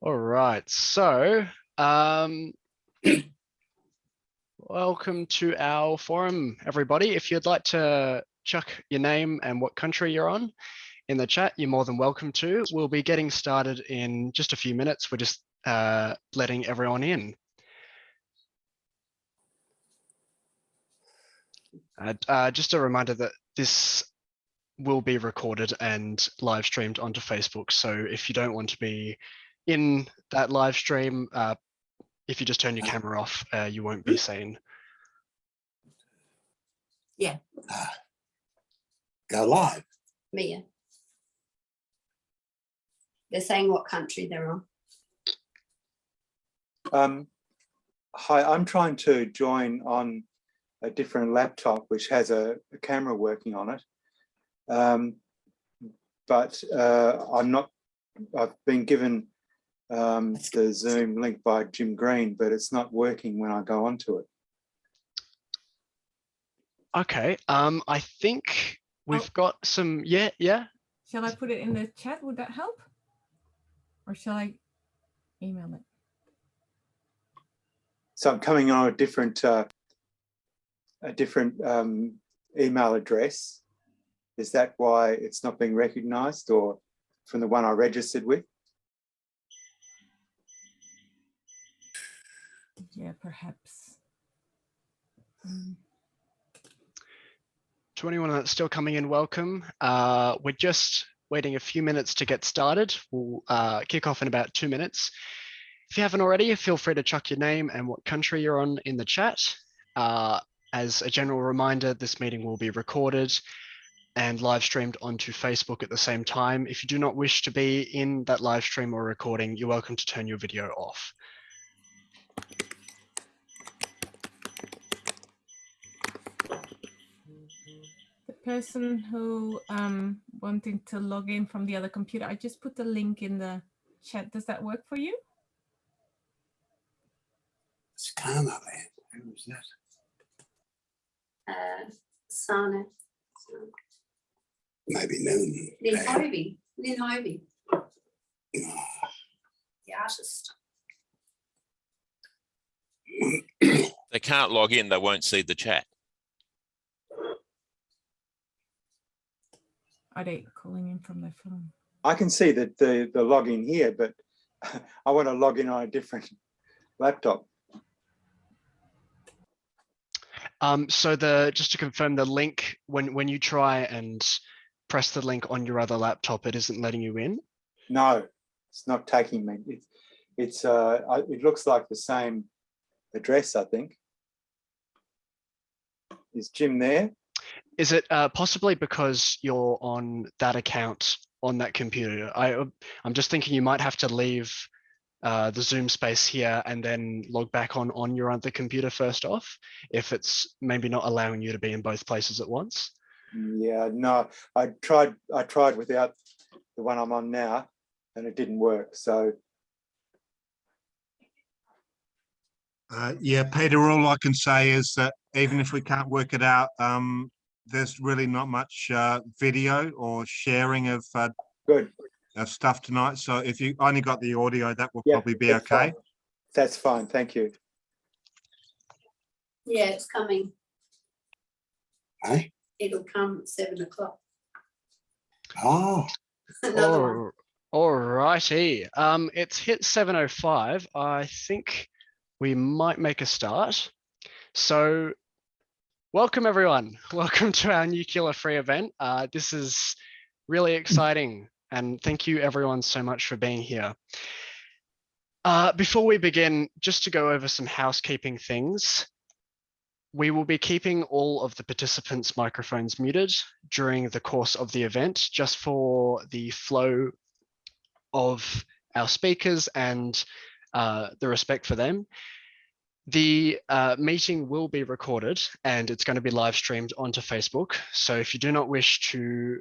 All right, so um, welcome to our forum, everybody. If you'd like to chuck your name and what country you're on in the chat, you're more than welcome to. We'll be getting started in just a few minutes. We're just uh, letting everyone in. Uh, uh, just a reminder that this will be recorded and live streamed onto Facebook. So if you don't want to be in that live stream, uh, if you just turn your camera off, uh, you won't be seen. Yeah, Ah. Go live. Mia. They're saying what country they're on. Um, hi, I'm trying to join on a different laptop which has a, a camera working on it. Um, but uh, I'm not, I've been given um, the Zoom link by Jim Green, but it's not working when I go onto it. Okay, um, I think we've got some, yeah, yeah. Shall I put it in the chat? Would that help? Or shall I email it? So I'm coming on a different, uh, a different um, email address. Is that why it's not being recognized or from the one I registered with? Yeah, perhaps. Mm, To anyone that's still coming in, welcome. Uh, we're just waiting a few minutes to get started. We'll uh, kick off in about two minutes. If you haven't already, feel free to chuck your name and what country you're on in the chat. Uh, as a general reminder, this meeting will be recorded and live streamed onto Facebook at the same time. If you do not wish to be in that live stream or recording, you're welcome to turn your video off. Person who um wanting to log in from the other computer, I just put the link in the chat. Does that work for you? Scana land. Who was that? Uh, Sana. Maybe noon. Lynn Hovey. Lynn Hovey, Ah, the artist. they can't log in, they won't see the chat. Are they calling in from their phone? I can see that the, the login here, but I want to log in on a different laptop. Um, so the just to confirm the link when when you try and press the link on your other laptop, it isn't letting you in. No, it's not taking me. It's, it's, uh, I- it looks like the same address, I think. Is Jim there? Is it uh, possibly because you're on that account on that computer? I I'm just thinking you might have to leave uh, the Zoom space here and then log back on on your other computer first off, if it's maybe not allowing you to be in both places at once. Yeah, no, I tried, I tried without the one I'm on now and it didn't work. So Uh, yeah, Peter, all I can say is that even if we can't work it out, um, there's really not much uh, video or sharing of, uh, good. of stuff tonight. So if you only got the audio, that will Yeah, probably be that's okay. fine. That's fine. Thank you. Yeah, it's coming. Hey? It'll come at seven o'clock. Oh, Another. All righty. Um, it's hit 7:05. I think we might make a start. So, welcome everyone. Welcome to our nuclear free event. Uh, this is really exciting, and thank you everyone so much for being here. Uh, before we begin, just to go over some housekeeping things. We will be keeping all of the participants' microphones muted during the course of the event, just for the flow of our speakers and uh, the respect for them. The uh, meeting will be recorded and it's going to be live streamed onto Facebook. So if you do not wish to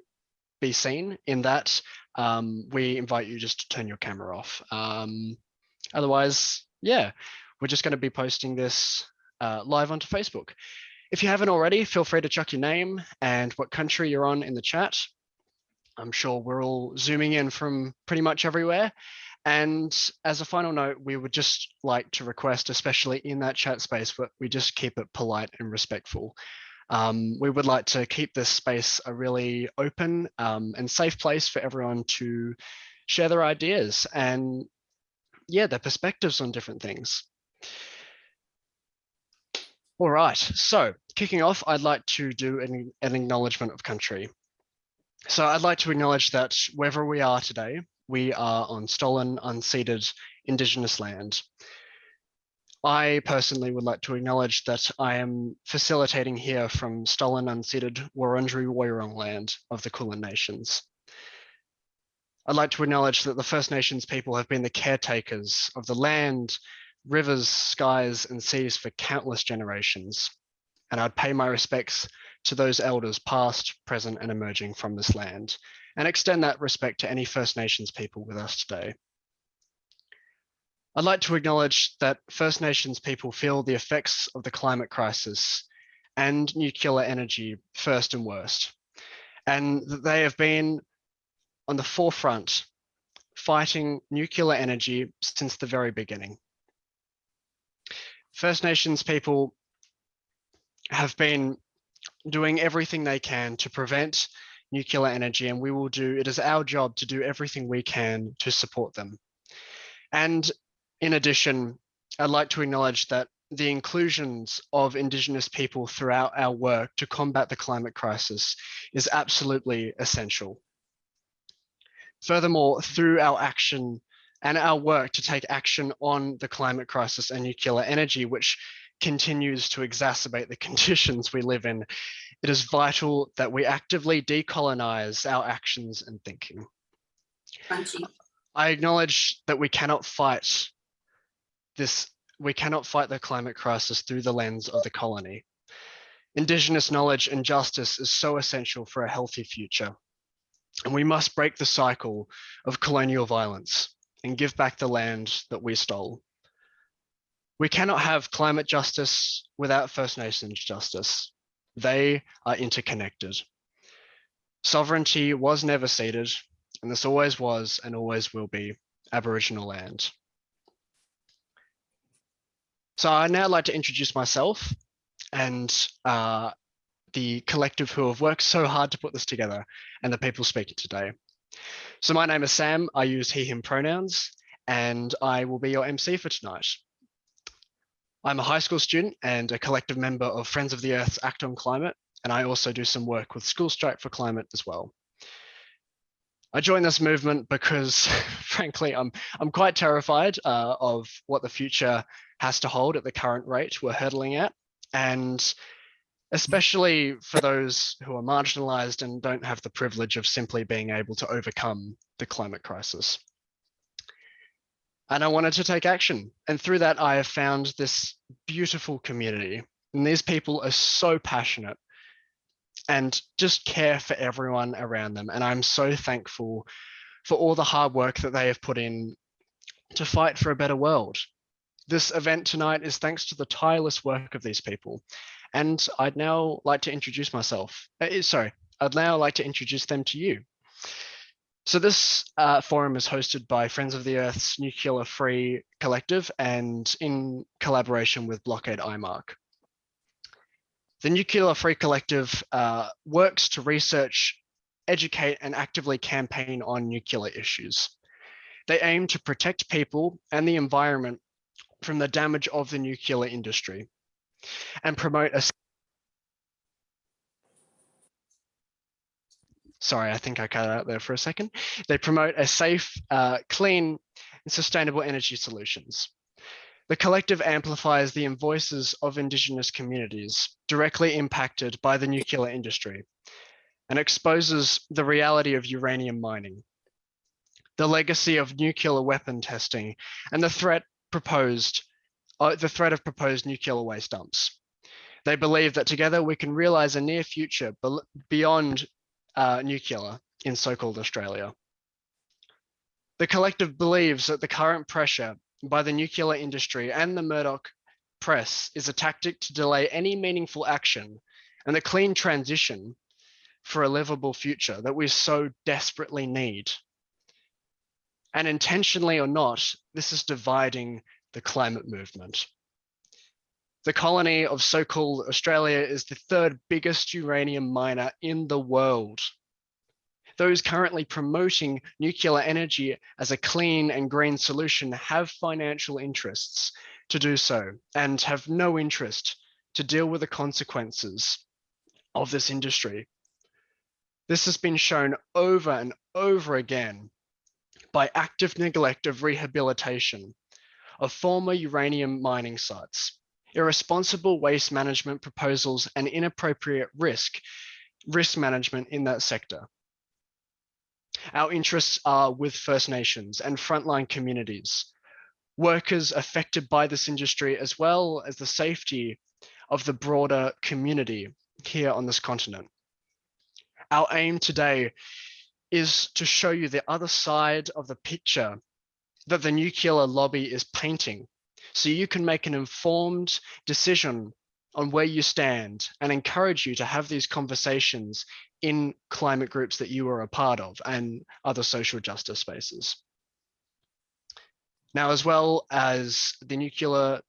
be seen in that, um, we invite you just to turn your camera off. Um, otherwise, yeah, we're just going to be posting this uh, live onto Facebook. If you haven't already, feel free to chuck your name and what country you're on in the chat. I'm sure we're all zooming in from pretty much everywhere. And as a final note, we would just like to request, especially in that chat space, but we just keep it polite and respectful. Um, we would like to keep this space a really open um, and safe place for everyone to share their ideas and yeah, their perspectives on different things. All right, so kicking off, I'd like to do an, an acknowledgement of country. So I'd like to acknowledge that wherever we are today, we are on stolen, unceded Indigenous land. I personally would like to acknowledge that I am facilitating here from stolen, unceded Wurundjeri Woiwurrung land of the Kulin Nations. I'd like to acknowledge that the First Nations people have been the caretakers of the land, rivers, skies, and seas for countless generations. And I'd pay my respects to those elders past, present, and emerging from this land, and extend that respect to any First Nations people with us today. I'd like to acknowledge that First Nations people feel the effects of the climate crisis and nuclear energy first and worst, and that they have been on the forefront fighting nuclear energy since the very beginning. First Nations people have been doing everything they can to prevent nuclear energy and we will do, it is our job to do everything we can to support them. And in addition, I'd like to acknowledge that the inclusions of Indigenous people throughout our work to combat the climate crisis is absolutely essential. Furthermore, through our action and our work to take action on the climate crisis and nuclear energy, which continues to exacerbate the conditions we live in, it is vital that we actively decolonize our actions and thinking. Crunchy. I acknowledge that we cannot fight this, we cannot fight the climate crisis through the lens of the colony. Indigenous knowledge and justice is so essential for a healthy future. And we must break the cycle of colonial violence and give back the land that we stole. We cannot have climate justice without First Nations justice. They are interconnected. Sovereignty was never ceded, and this always was and always will be Aboriginal land. So I'd now like to introduce myself and uh, the collective who have worked so hard to put this together and the people speaking today. So my name is Sam, I use he, him pronouns, and I will be your MC for tonight. I'm a high school student and a collective member of Friends of the Earth's Act on Climate, and I also do some work with School Strike for Climate as well. I joined this movement because, frankly, I'm I'm quite terrified uh, of what the future has to hold at the current rate we're hurtling at, and especially for those who are marginalized and don't have the privilege of simply being able to overcome the climate crisis. And I wanted to take action. And through that, I have found this beautiful community. And these people are so passionate and just care for everyone around them. And I'm so thankful for all the hard work that they have put in to fight for a better world. This event tonight is thanks to the tireless work of these people. And I'd now like to introduce myself. Uh, sorry, I'd now like to introduce them to you. So this uh, forum is hosted by Friends of the Earth's Nuclear Free Collective and in collaboration with Blockade IMARC. The Nuclear Free Collective uh, works to research, educate and actively campaign on nuclear issues. They aim to protect people and the environment from the damage of the nuclear industry and promote a sorry, I think I cut out there for a second. They promote a safe, uh, clean, and sustainable energy solutions. The collective amplifies the voices of Indigenous communities directly impacted by the nuclear industry and exposes the reality of uranium mining, the legacy of nuclear weapon testing, and the threat proposed, uh, the threat of proposed nuclear waste dumps. They believe that together we can realize a near future beyond uh, nuclear in so-called Australia. The collective believes that the current pressure by the nuclear industry and the Murdoch press is a tactic to delay any meaningful action and the clean transition for a livable future that we so desperately need. And intentionally or not, this is dividing the climate movement. The colony of so-called Australia is the third biggest uranium miner in the world. Those currently promoting nuclear energy as a clean and green solution have financial interests to do so and have no interest to deal with the consequences of this industry. This has been shown over and over again by active neglect of rehabilitation of former uranium mining sites, irresponsible waste management proposals and inappropriate risk, risk management in that sector. Our interests are with First Nations and frontline communities, workers affected by this industry, as well as the safety of the broader community here on this continent. Our aim today is to show you the other side of the picture that the nuclear lobby is painting so you can make an informed decision on where you stand and encourage you to have these conversations in climate groups that you are a part of and other social justice spaces. Now, as well as the nuclear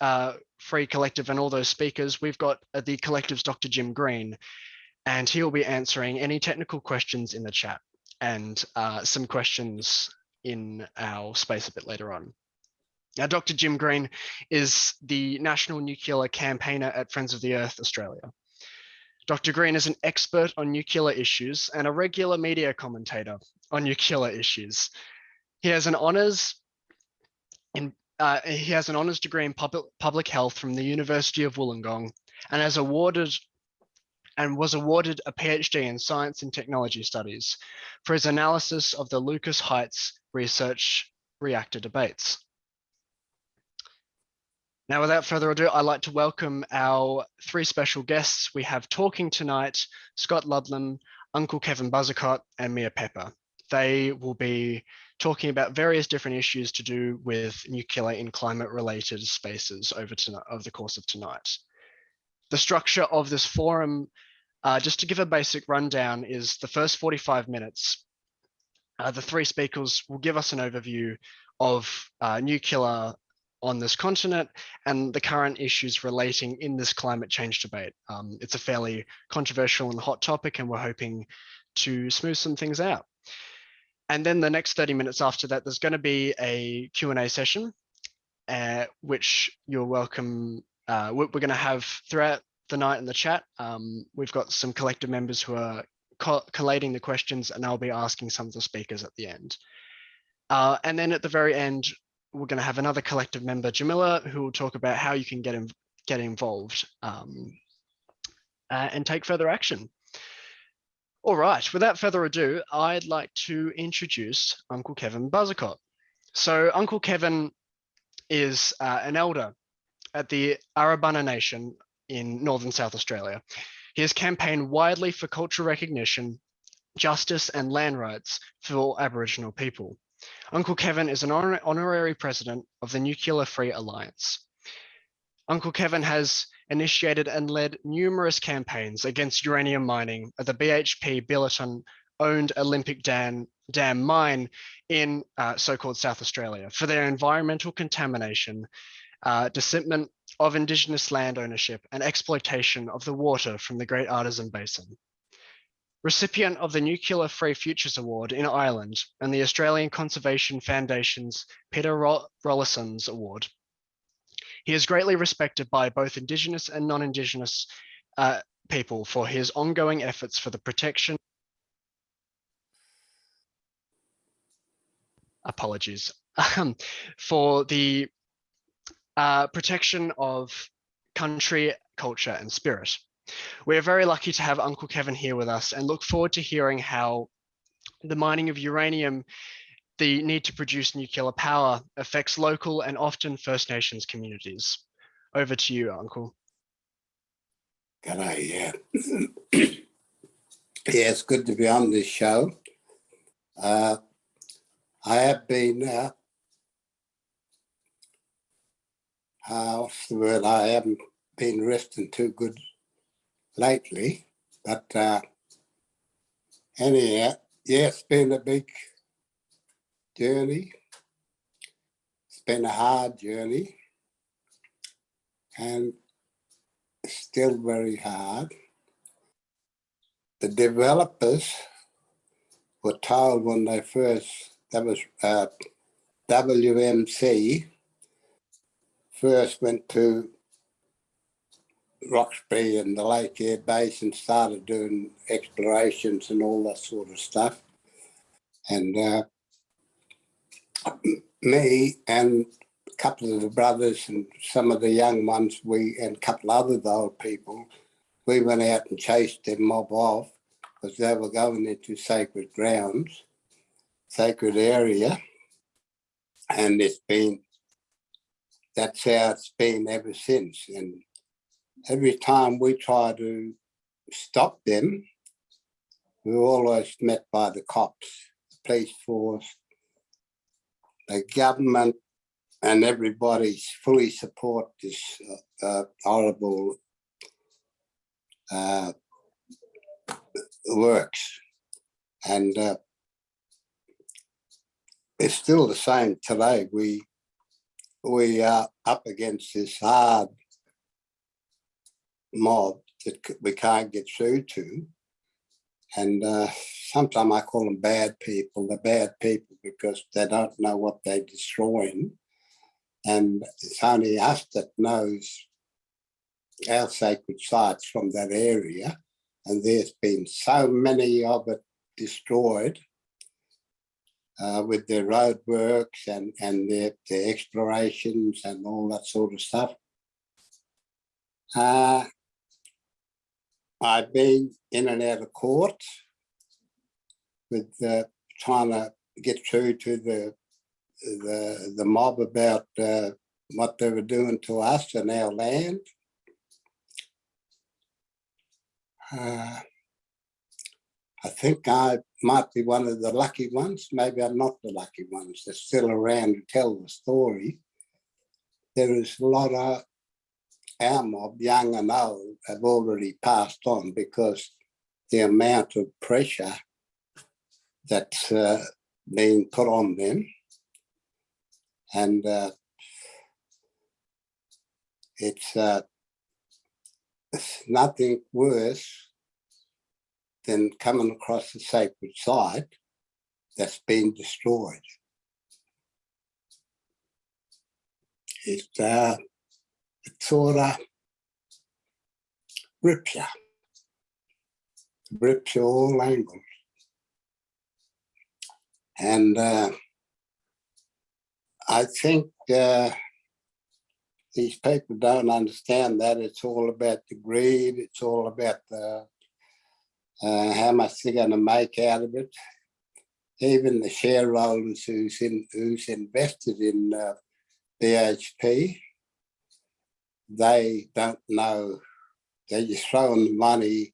uh, free collective and all those speakers, we've got uh, the collective's Dr. Jim Green, and he'll be answering any technical questions in the chat and uh, some questions in our space a bit later on. Now, Dr. Jim Green is the National Nuclear Campaigner at Friends of the Earth Australia. Dr. Green is an expert on nuclear issues and a regular media commentator on nuclear issues. He has an honours in uh, he has an honours degree in public, public health from the University of Wollongong and has awarded and was awarded a PhD in science and technology studies for his analysis of the Lucas Heights research reactor debates. Now, without further ado, I'd like to welcome our three special guests. We have talking tonight, Scott Ludlam, Uncle Kevin Buzzacott, and Mia Pepper. They will be talking about various different issues to do with nuclear in climate related spaces over, tonight, over the course of tonight. The structure of this forum, uh, just to give a basic rundown, is the first 45 minutes. Uh, the three speakers will give us an overview of uh, nuclear on this continent and the current issues relating in this climate change debate. Um, it's a fairly controversial and hot topic, and we're hoping to smooth some things out. And then the next 30 minutes after that, there's going to be a Q&A session, uh, which you're welcome. Uh, we're going to have throughout the night in the chat. Um, we've got some collective members who are co collating the questions, and I'll be asking some of the speakers at the end. Uh, and then at the very end, we're going to have another collective member, Jamila, who will talk about how you can get, in, get involved um, uh, and take further action. All right, without further ado, I'd like to introduce Uncle Kevin Buzzacott. So Uncle Kevin is uh, an elder at the Arabana Nation in Northern South Australia. He has campaigned widely for cultural recognition, justice and land rights for all Aboriginal people. Uncle Kevin is an honor honorary president of the Nuclear Free Alliance. Uncle Kevin has initiated and led numerous campaigns against uranium mining at the BHP Billiton owned Olympic Dam, Dam mine in uh, so-called South Australia for their environmental contamination, uh, of Indigenous land ownership and exploitation of the water from the Great Artesian Basin recipient of the Nuclear Free Futures Award in Ireland and the Australian Conservation Foundation's Peter Rawlinson's Award. He is greatly respected by both Indigenous and non-Indigenous uh, people for his ongoing efforts for the protection apologies for the uh, protection of country, culture and spirit. We are very lucky to have Uncle Kevin here with us and look forward to hearing how the mining of uranium, the need to produce nuclear power affects local and often First Nations communities. Over to you, Uncle. G'day, yeah. yeah, it's good to be on this show. Uh, I have been, uh, uh, what's the word? I haven't been resting too good lately, but uh, anyhow, yeah, it's been a big journey. It's been a hard journey. And still very hard. The developers were told when they first, that was uh, WMC, first went to Roxby and the Lake Eyre Base and started doing explorations and all that sort of stuff. And uh, me and a couple of the brothers and some of the young ones, we and a couple of other old people, we went out and chased them mob off because they were going into sacred grounds, sacred area. And it's been, that's how it's been ever since. And every time we try to stop them, we're always met by the cops, the police force, the government, and everybody fully support this uh, horrible uh, works. And uh, it's still the same today. We we are up against this hard mob that we can't get through to. And uh, sometimes I call them bad people. They're bad people because they don't know what they're destroying. And it's only us that knows our sacred sites from that area. And there's been so many of it destroyed uh, with their roadworks and, and their, their explorations and all that sort of stuff. Uh, I've been in and out of court with uh, trying to get through to the the the mob about uh, what they were doing to us and our land. Uh, I think I might be one of the lucky ones. Maybe I'm not the lucky ones. They're still around to tell the story. There is a lot of our of young and old, have already passed on because the amount of pressure that's uh, being put on them. And uh, it's, uh, it's nothing worse than coming across a sacred site that's been destroyed. It, rips you all angles. And uh, I think uh, these people don't understand that it's all about the greed. It's all about the, uh, how much they're going to make out of it. Even the shareholders who's in who's invested in uh, BHP, they don't know. They're just throwing money,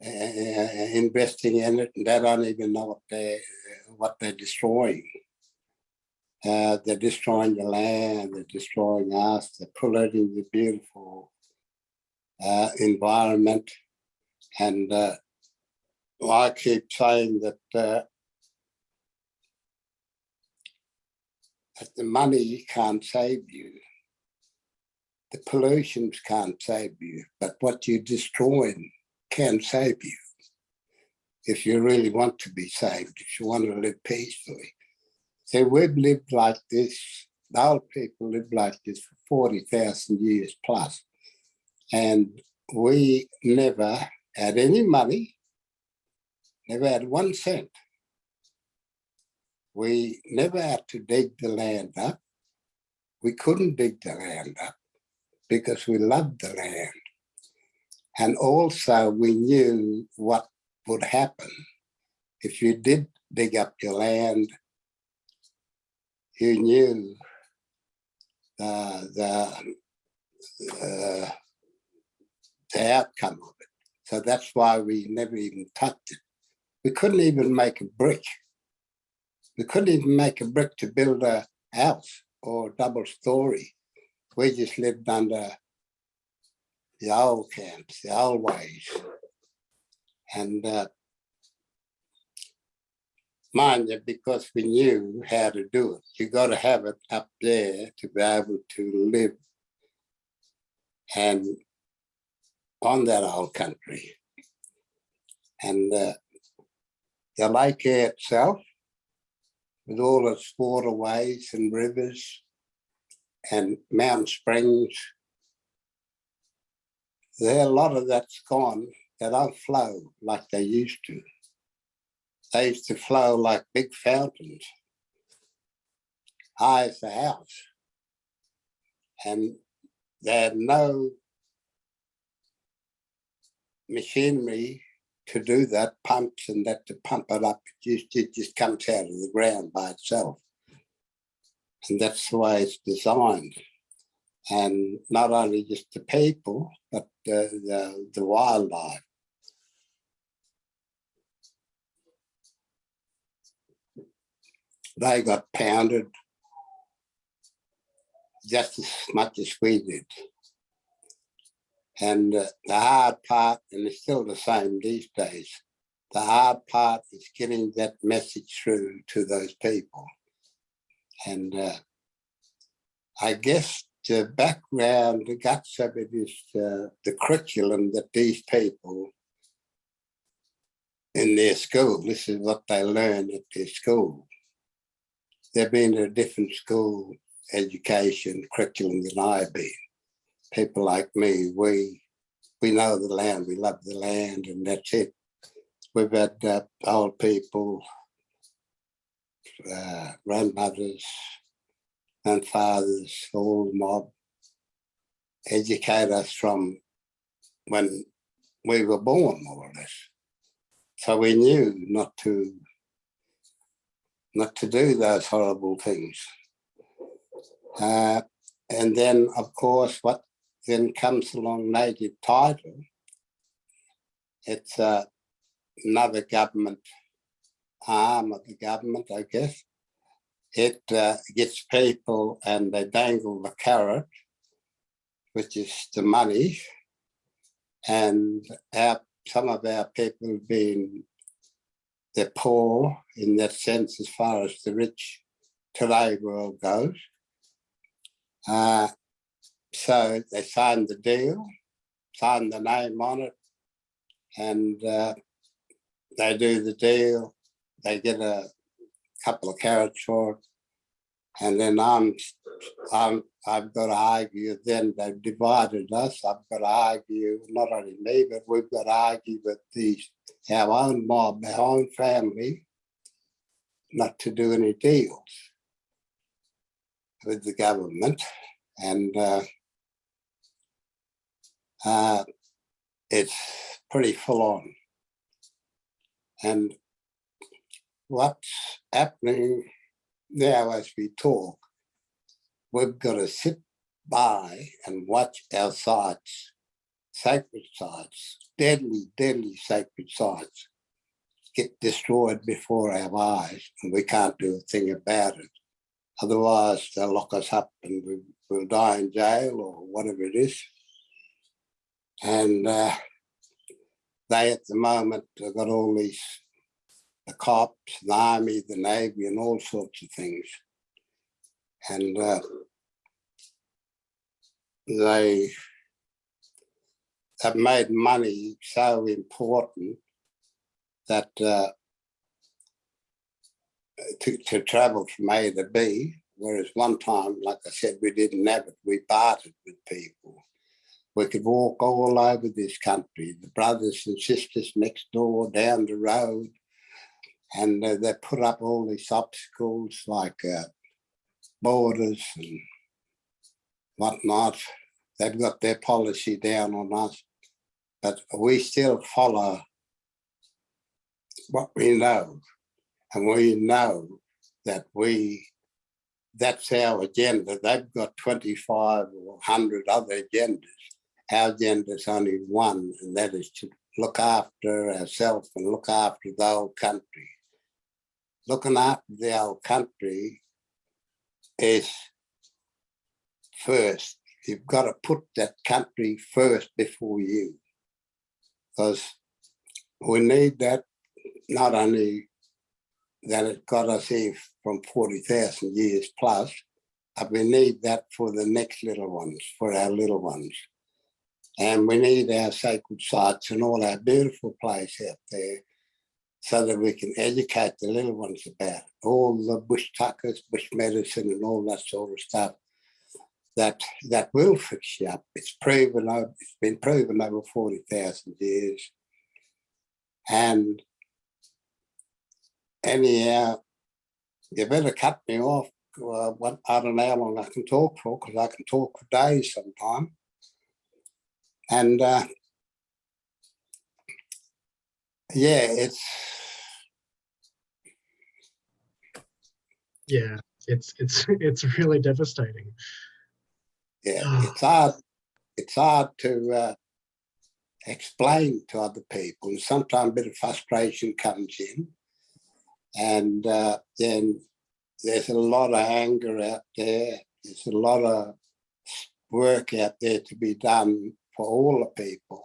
investing in it, and they don't even know what they what they're destroying. Uh, they're destroying the land, they're destroying us, they're polluting the beautiful uh, environment. And uh, I keep saying that, uh, that the money can't save you. The pollutions can't save you, but what you're destroying can save you. If you really want to be saved, if you want to live peacefully. So we've lived like this, the old people lived like this for 40,000 years plus, And we never had any money, never had one cent. We never had to dig the land up. We couldn't dig the land up because we loved the land. And also we knew what would happen if you did dig up your land you knew uh, the uh, the outcome of it. So that's why we never even touched it. We couldn't even make a brick. We couldn't even make a brick to build a house or a double story. We just lived under the old camps, the old ways. And uh, mind you, because we knew how to do it. You got to have it up there to be able to live and on that old country. And uh, the lake itself, with all its waterways and rivers and mountain springs, there a lot of that's gone. They don't flow like they used to. They used to flow like big fountains, high as the house. And they had no machinery to do that, pumps and that to pump it up. It just, it just comes out of the ground by itself. And that's the way it's designed. And not only just the people, but the, the, the wildlife. They got pounded just as much as we did. And uh, the hard part, and it's still the same these days, the hard part is getting that message through to those people. And uh, I guess the background, the guts of it is uh, the curriculum that these people in their school, this is what they learn at their school. They've been to a different school education curriculum than I've been people like me, we we know the land, we love the land, and that's it. We've had uh, old people, uh, grandmothers, and fathers, all mob, educate us from when we were born, more or less. So we knew not to not to do those horrible things. Uh, and then, of course, what then comes along native title. It's uh, another government arm of the government, I guess. It uh, gets people and they dangle the carrot, which is the money. And our, some of our people being they're poor in that sense as far as the rich today world goes. Uh, so they signed the deal, signed the name on it, and uh, they do the deal. They get a couple of carrots for and then I'm, I'm, I've got to argue. Then they've divided us. I've got to argue, not only me, but we've got to argue with these our own mob, our own family, not to do any deals with the government, and. Uh, uh, it's pretty full on. And what's happening now as we talk, we've got to sit by and watch our sites, sacred sites, deadly, deadly sacred sites, get destroyed before our eyes, and we can't do a thing about it. Otherwise, they'll lock us up and we, we'll die in jail or whatever it is. And uh, they at the moment have got all these, the cops, the army, the navy and all sorts of things. And uh, they have made money so important that uh, to, to travel from A to B, whereas one time, like I said, we didn't have it, we bartered with people. We could walk all over this country, the brothers and sisters next door, down the road, and uh, they put up all these obstacles like uh, borders and whatnot. They've got their policy down on us, but we still follow what we know. And we know that we, that's our agenda. They've got 25 or 100 other agendas our agenda is only one, and that is to look after ourselves and look after the old country. Looking after old country is first. You've got to put that country first before you. Because we need that not only that it got us here from forty thousand years plus. And we need that for the next little ones, for our little ones. And we need our sacred sites and all our beautiful place out there so that we can educate the little ones about all the bush tuckers, bush medicine and all that sort of stuff that that will fix you up. It's proven, it's been proven over 40,000 years. And anyhow, you better cut me off. Uh, what, I don't know how long I can talk for because I can talk for days sometime. And uh, yeah, it's Yeah, it's it's it's really devastating. yeah, Ah. it's hard. It's hard to uh, explain to other people, and sometimes a bit of frustration comes in, and uh, then there's a lot of anger out there. There's a lot of work out there to be done for all the people,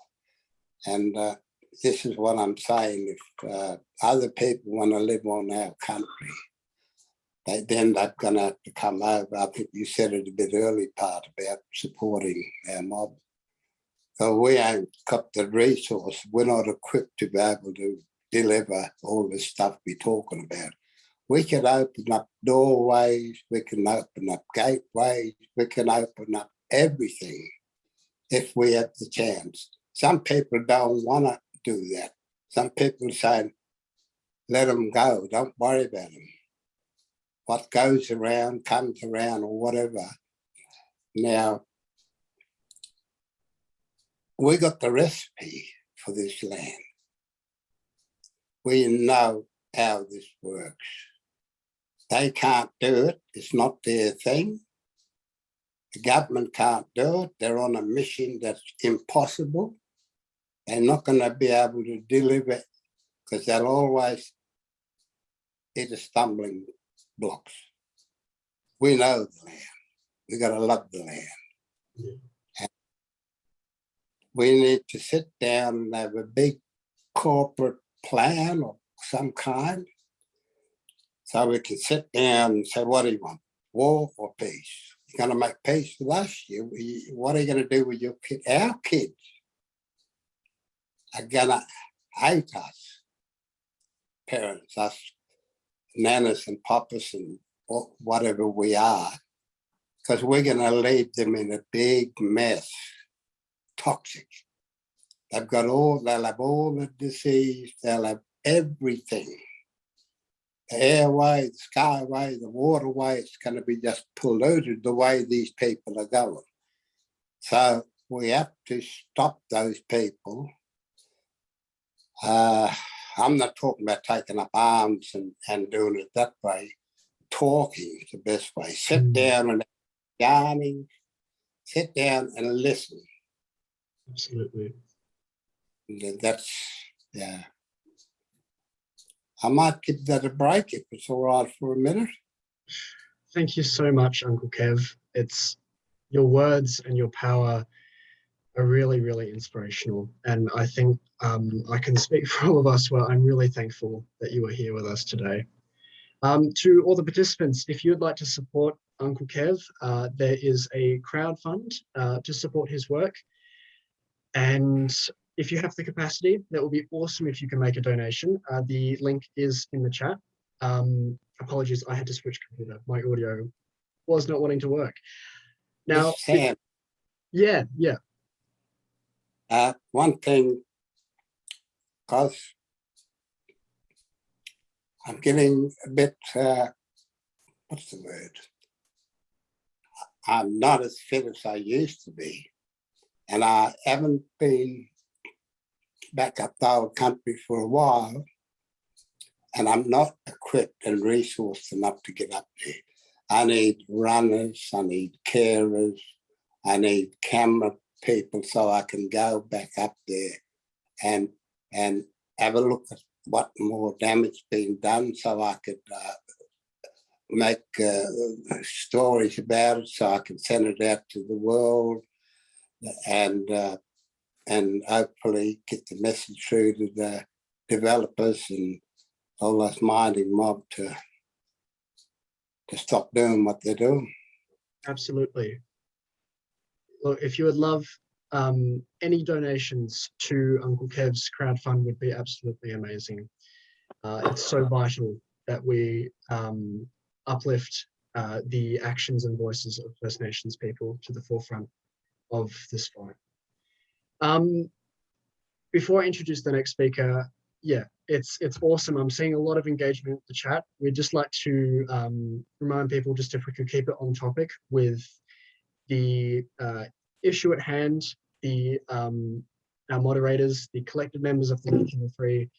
and uh, this is what I'm saying. If uh, other people want to live on our country, they then they're gonna have to come over. I think you said it a bit early part about supporting our mob. So we ain't got the resource, we're not equipped to be able to deliver all the stuff we're talking about. We can open up doorways, we can open up gateways, we can open up everything if we have the chance. Some people don't wanna do that. Some people say, let them go, don't worry about them what goes around comes around or whatever. Now, we got the recipe for this land. We know how this works. They can't do it. It's not their thing. The government can't do it. They're on a mission that's impossible. They're not going to be able to deliver because they'll always hit a stumbling blocks. We know the land. We gotta love the land. Yeah. And We need to sit down and have a big corporate plan of some kind. So we can sit down and say, what do you want? War or peace? You're gonna make peace with us? You, what are you gonna do with your kid? Our kids are gonna hate us. Parents, us nanas and papas and whatever we are, because we're going to leave them in a big mess, toxic. They've got all, they'll have all the disease, they'll have everything. The airway, the skyway, the waterway, it's going to be just polluted the way these people are going. So we have to stop those people. Uh, I'm not talking about taking up arms and, and doing it that way. Talking is the best way. Sit Mm. down and yarning, sit down and listen. Absolutely. That's, yeah. I might give that a break if it's all right for a minute. Thank you so much, Uncle Kev. It's your words and your power are really, really inspirational. And I think um, I can speak for all of us where I'm really thankful that you are here with us today. Um, to all the participants, if you'd like to support Uncle Kev, uh, there is a crowd fund uh, to support his work. And if you have the capacity, that would be awesome if you can make a donation. Uh, the link is in the chat. Um, apologies, I had to switch computer. My audio was not wanting to work. Now, Sam, yeah, yeah, uh, one thing, because I'm getting a bit, uh, what's the word? I'm not as fit as I used to be. And I haven't been back up old country for a while. And I'm not equipped and resourced enough to get up there. I need runners, I need carers, I need camera people so I can go back up there and and have a look at what more damage being done so I could uh, make uh, stories about it so I can send it out to the world and uh, and hopefully get the message through to the developers and all this mining mob to to stop doing what they're doing. Absolutely. Look, if you would love um, any donations to Uncle Kev's crowdfund would be absolutely amazing. Uh, it's so vital that we um, uplift uh, the actions and voices of First Nations people to the forefront of this fight. Um, before I introduce the next speaker, yeah, it's it's awesome. I'm seeing a lot of engagement in the chat. We'd just like to um, remind people just if we could keep it on topic with the uh, issue at hand, the um, our moderators, the collective members of the Nuclear Free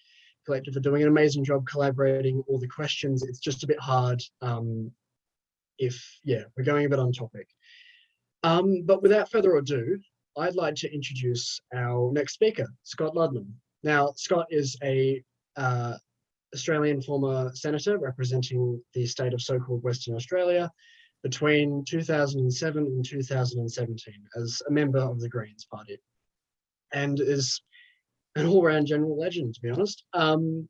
Collective are doing an amazing job collaborating all the questions. It's just a bit hard um, if, yeah, we're going a bit on topic. Um, but without further ado, I'd like to introduce our next speaker, Scott Ludlam. Now, Scott is a uh, Australian former senator representing the state of so-called Western Australia between 2007 and 2017 as a member of the Greens party and is an all-round general legend, to be honest, um,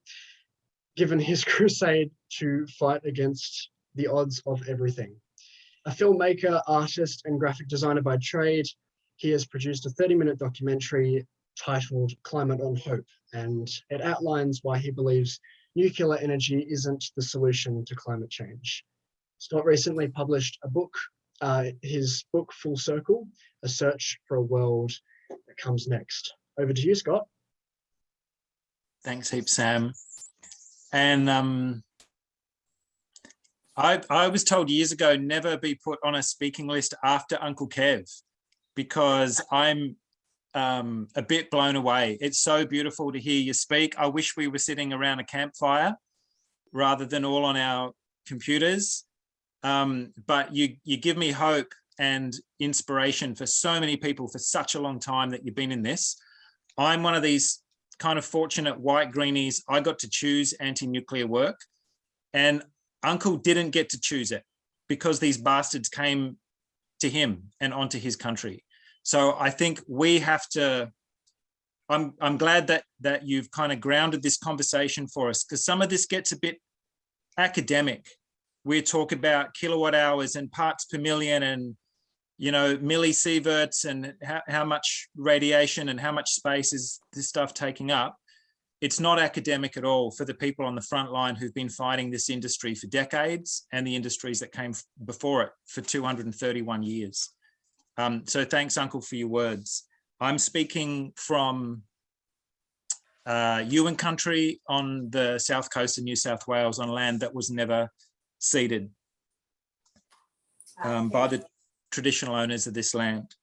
given his crusade to fight against the odds of everything. A filmmaker, artist, and graphic designer by trade, he has produced a 30-minute documentary titled Climate on Hope, and it outlines why he believes nuclear energy isn't the solution to climate change. Scott recently published a book, uh, his book Full Circle, A Search for a World That Comes Next. Over to you, Scott. Thanks heaps, Sam. And um, I, I was told years ago, never be put on a speaking list after Uncle Kev, because I'm um, a bit blown away. It's so beautiful to hear you speak. I wish we were sitting around a campfire rather than all on our computers. Um, but you, you give me hope and inspiration for so many people for such a long time that you've been in this. I'm one of these kind of fortunate white greenies. I got to choose anti-nuclear work and uncle didn't get to choose it because these bastards came to him and onto his country. So I think we have to, I'm, I'm glad that, that you've kind of grounded this conversation for us because some of this gets a bit academic. We talk about kilowatt hours and parts per million and, you know, millisieverts and how, how much radiation and how much space is this stuff taking up. It's not academic at all for the people on the front line who've been fighting this industry for decades and the industries that came before it for 231 years. Um, so thanks, Uncle, for your words. I'm speaking from uh, Yuin country on the south coast of New South Wales on land that was never ceded um, by the traditional owners of this land.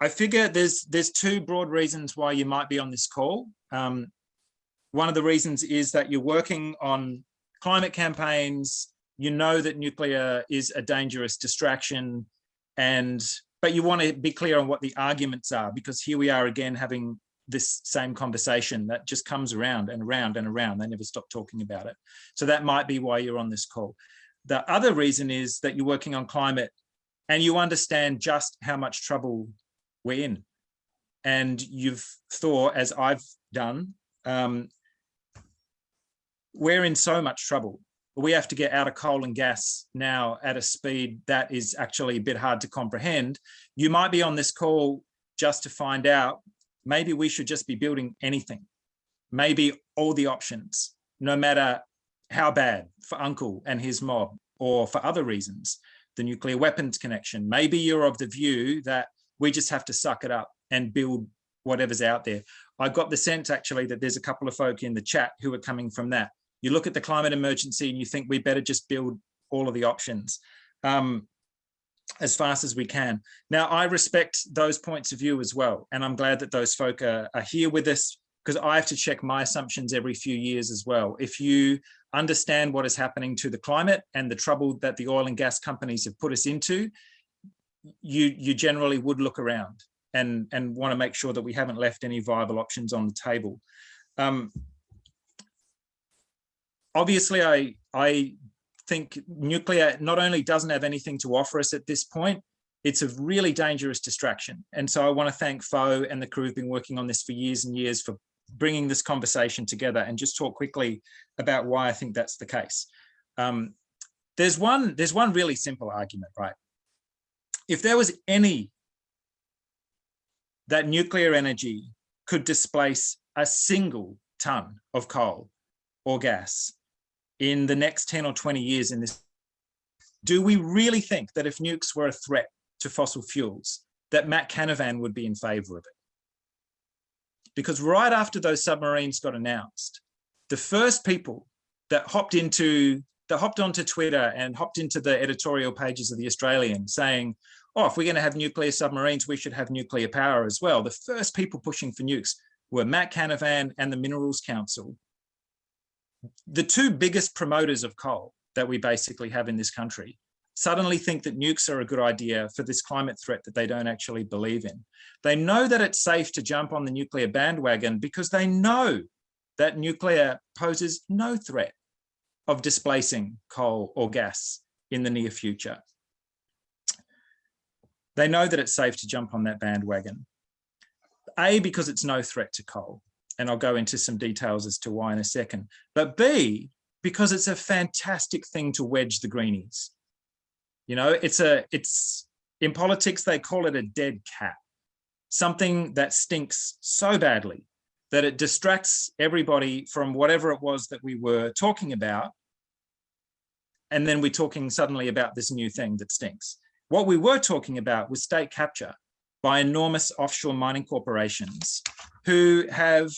I figure there's there's two broad reasons why you might be on this call. Um, one of the reasons is that you're working on climate campaigns. You know that nuclear is a dangerous distraction and but you want to be clear on what the arguments are because here we are again having this same conversation that just comes around and around and around. They never stop talking about it. So that might be why you're on this call. The other reason is that you're working on climate and you understand just how much trouble we're in. And you've thought, as I've done, um, we're in so much trouble we have to get out of coal and gas now at a speed that is actually a bit hard to comprehend. You might be on this call just to find out, maybe we should just be building anything. Maybe all the options, no matter how bad for uncle and his mob or for other reasons, the nuclear weapons connection. Maybe you're of the view that we just have to suck it up and build whatever's out there. I got the sense actually that there's a couple of folk in the chat who are coming from that you look at the climate emergency and you think we better just build all of the options um, as fast as we can. Now, I respect those points of view as well. And I'm glad that those folk are, are here with us because I have to check my assumptions every few years as well. If you understand what is happening to the climate and the trouble that the oil and gas companies have put us into, you, you generally would look around and, and want to make sure that we haven't left any viable options on the table. Um, obviously, I, I think nuclear not only doesn't have anything to offer us at this point, it's a really dangerous distraction. And so I want to thank Fo and the crew who've been working on this for years and years for bringing this conversation together and just talk quickly about why I think that's the case. Um, there's one there's one really simple argument, right? If there was any that nuclear energy could displace a single ton of coal or gas in the next 10 or 20 years in this, do we really think that if nukes were a threat to fossil fuels, that Matt Canavan would be in favor of it? Because right after those submarines got announced, the first people that hopped into that hopped onto Twitter and hopped into the editorial pages of the Australian saying, oh, if we're going to have nuclear submarines, we should have nuclear power as well. The first people pushing for nukes were Matt Canavan and the Minerals Council, the two biggest promoters of coal that we basically have in this country suddenly think that nukes are a good idea for this climate threat that they don't actually believe in. They know that it's safe to jump on the nuclear bandwagon because they know that nuclear poses no threat of displacing coal or gas in the near future. They know that it's safe to jump on that bandwagon. A, because it's no threat to coal. And I'll go into some details as to why in a second. But B, because it's a fantastic thing to wedge the greenies. You know, it's a, it's, in politics, they call it a dead cat. Something that stinks so badly that it distracts everybody from whatever it was that we were talking about. And then we're talking suddenly about this new thing that stinks. What we were talking about was state capture by enormous offshore mining corporations who have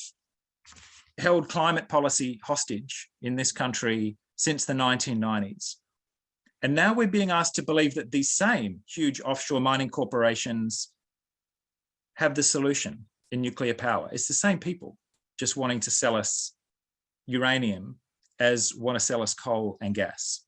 held climate policy hostage in this country since the 1990s. And now we're being asked to believe that these same huge offshore mining corporations have the solution in nuclear power. It's the same people just wanting to sell us uranium as want to sell us coal and gas.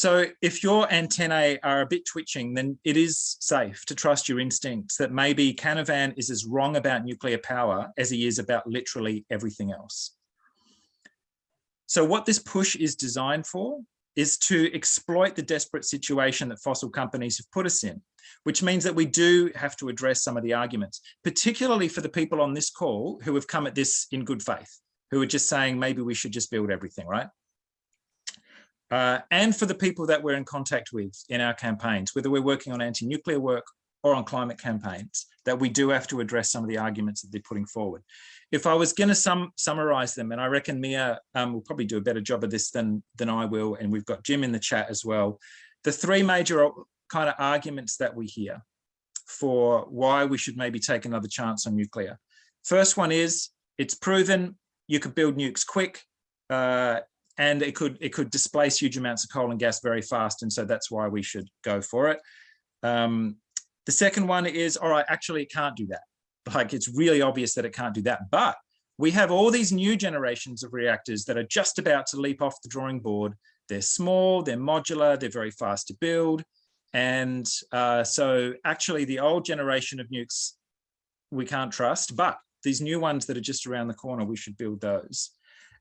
So if your antennae are a bit twitching, then it is safe to trust your instincts that maybe Canavan is as wrong about nuclear power as he is about literally everything else. So what this push is designed for is to exploit the desperate situation that fossil companies have put us in, which means that we do have to address some of the arguments, particularly for the people on this call who have come at this in good faith, who are just saying maybe we should just build everything, right? Uh, and for the people that we're in contact with in our campaigns, whether we're working on anti-nuclear work or on climate campaigns, that we do have to address some of the arguments that they're putting forward. If I was going to sum, summarize them, and I reckon Mia um, will probably do a better job of this than, than I will, and we've got Jim in the chat as well. The three major kind of arguments that we hear for why we should maybe take another chance on nuclear. First one is it's proven you could build nukes quick. Uh, and it could it could displace huge amounts of coal and gas very fast. And so that's why we should go for it. Um, the second one is, all right, actually it can't do that. Like it's really obvious that it can't do that. But we have all these new generations of reactors that are just about to leap off the drawing board. They're small, they're modular, they're very fast to build. And uh, so actually the old generation of nukes we can't trust, but these new ones that are just around the corner, we should build those.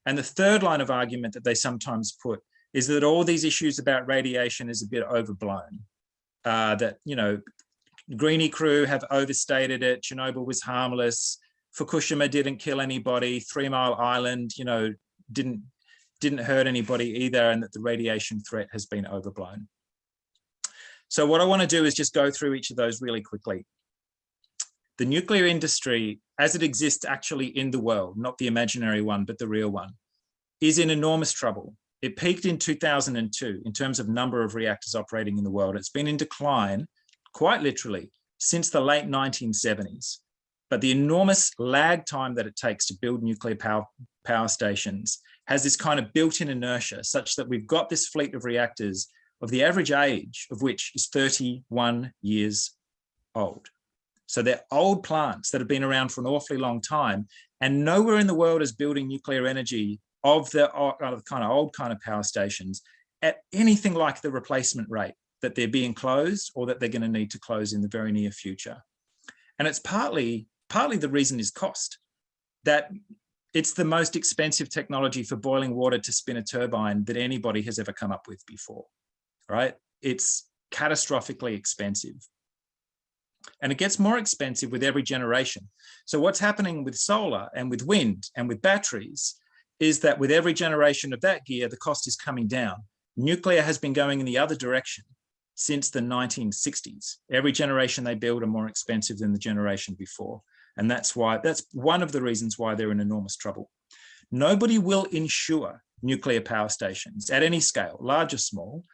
And the third line of argument that they sometimes put is that all these issues about radiation is a bit overblown. Uh, that, you know, Greenie crew have overstated it. Chernobyl was harmless. Fukushima didn't kill anybody. Three Mile Island, you know, didn't didn't hurt anybody either, and that the radiation threat has been overblown. So what I want to do is just go through each of those really quickly. The nuclear industry, as it exists actually in the world, not the imaginary one, but the real one, is in enormous trouble. It peaked in 2002 in terms of number of reactors operating in the world. It's been in decline, quite literally, since the late 1970s. But the enormous lag time that it takes to build nuclear power, power stations has this kind of built-in inertia such that we've got this fleet of reactors of the average age of which is 31 years old. So they're old plants that have been around for an awfully long time and nowhere in the world is building nuclear energy of the kind of old kind of power stations at anything like the replacement rate that they're being closed or that they're going to need to close in the very near future. And it's partly, partly the reason is cost, that it's the most expensive technology for boiling water to spin a turbine that anybody has ever come up with before, right? It's catastrophically expensive. And it gets more expensive with every generation. So what's happening with solar and with wind and with batteries is that with every generation of that gear, the cost is coming down. Nuclear has been going in the other direction since the 1960s. Every generation they build are more expensive than the generation before. And that's why, that's one of the reasons why they're in enormous trouble. Nobody will insure nuclear power stations at any scale, large or small,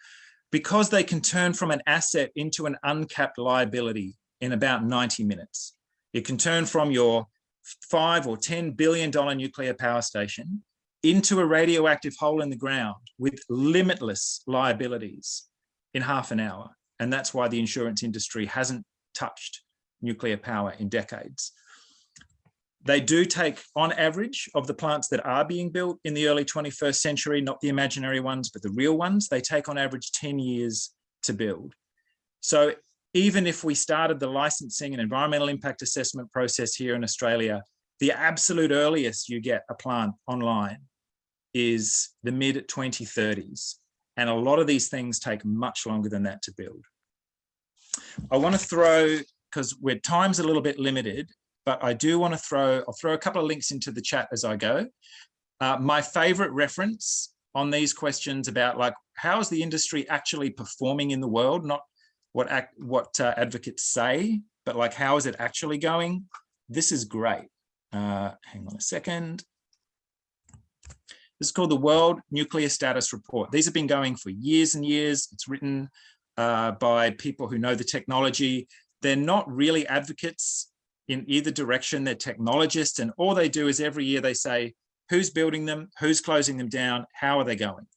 because they can turn from an asset into an uncapped liability in about 90 minutes. It can turn from your five or $10 billion nuclear power station into a radioactive hole in the ground with limitless liabilities in half an hour. And that's why the insurance industry hasn't touched nuclear power in decades. They do take, on average, of the plants that are being built in the early 21st century, not the imaginary ones, but the real ones, they take on average 10 years to build. So even if we started the licensing and environmental impact assessment process here in Australia, the absolute earliest you get a plant online is the mid 2030s. And a lot of these things take much longer than that to build. I want to throw, because we're time's a little bit limited, but I do want to throw, I'll throw a couple of links into the chat as I go. Uh, my favorite reference on these questions about like, how is the industry actually performing in the world? Not what, act, what uh, advocates say, but like, how is it actually going? This is great. Uh, hang on a second. This is called the World Nuclear Status Report. These have been going for years and years. It's written uh, by people who know the technology. They're not really advocates in either direction. They're technologists and all they do is every year they say, who's building them, who's closing them down, how are they going?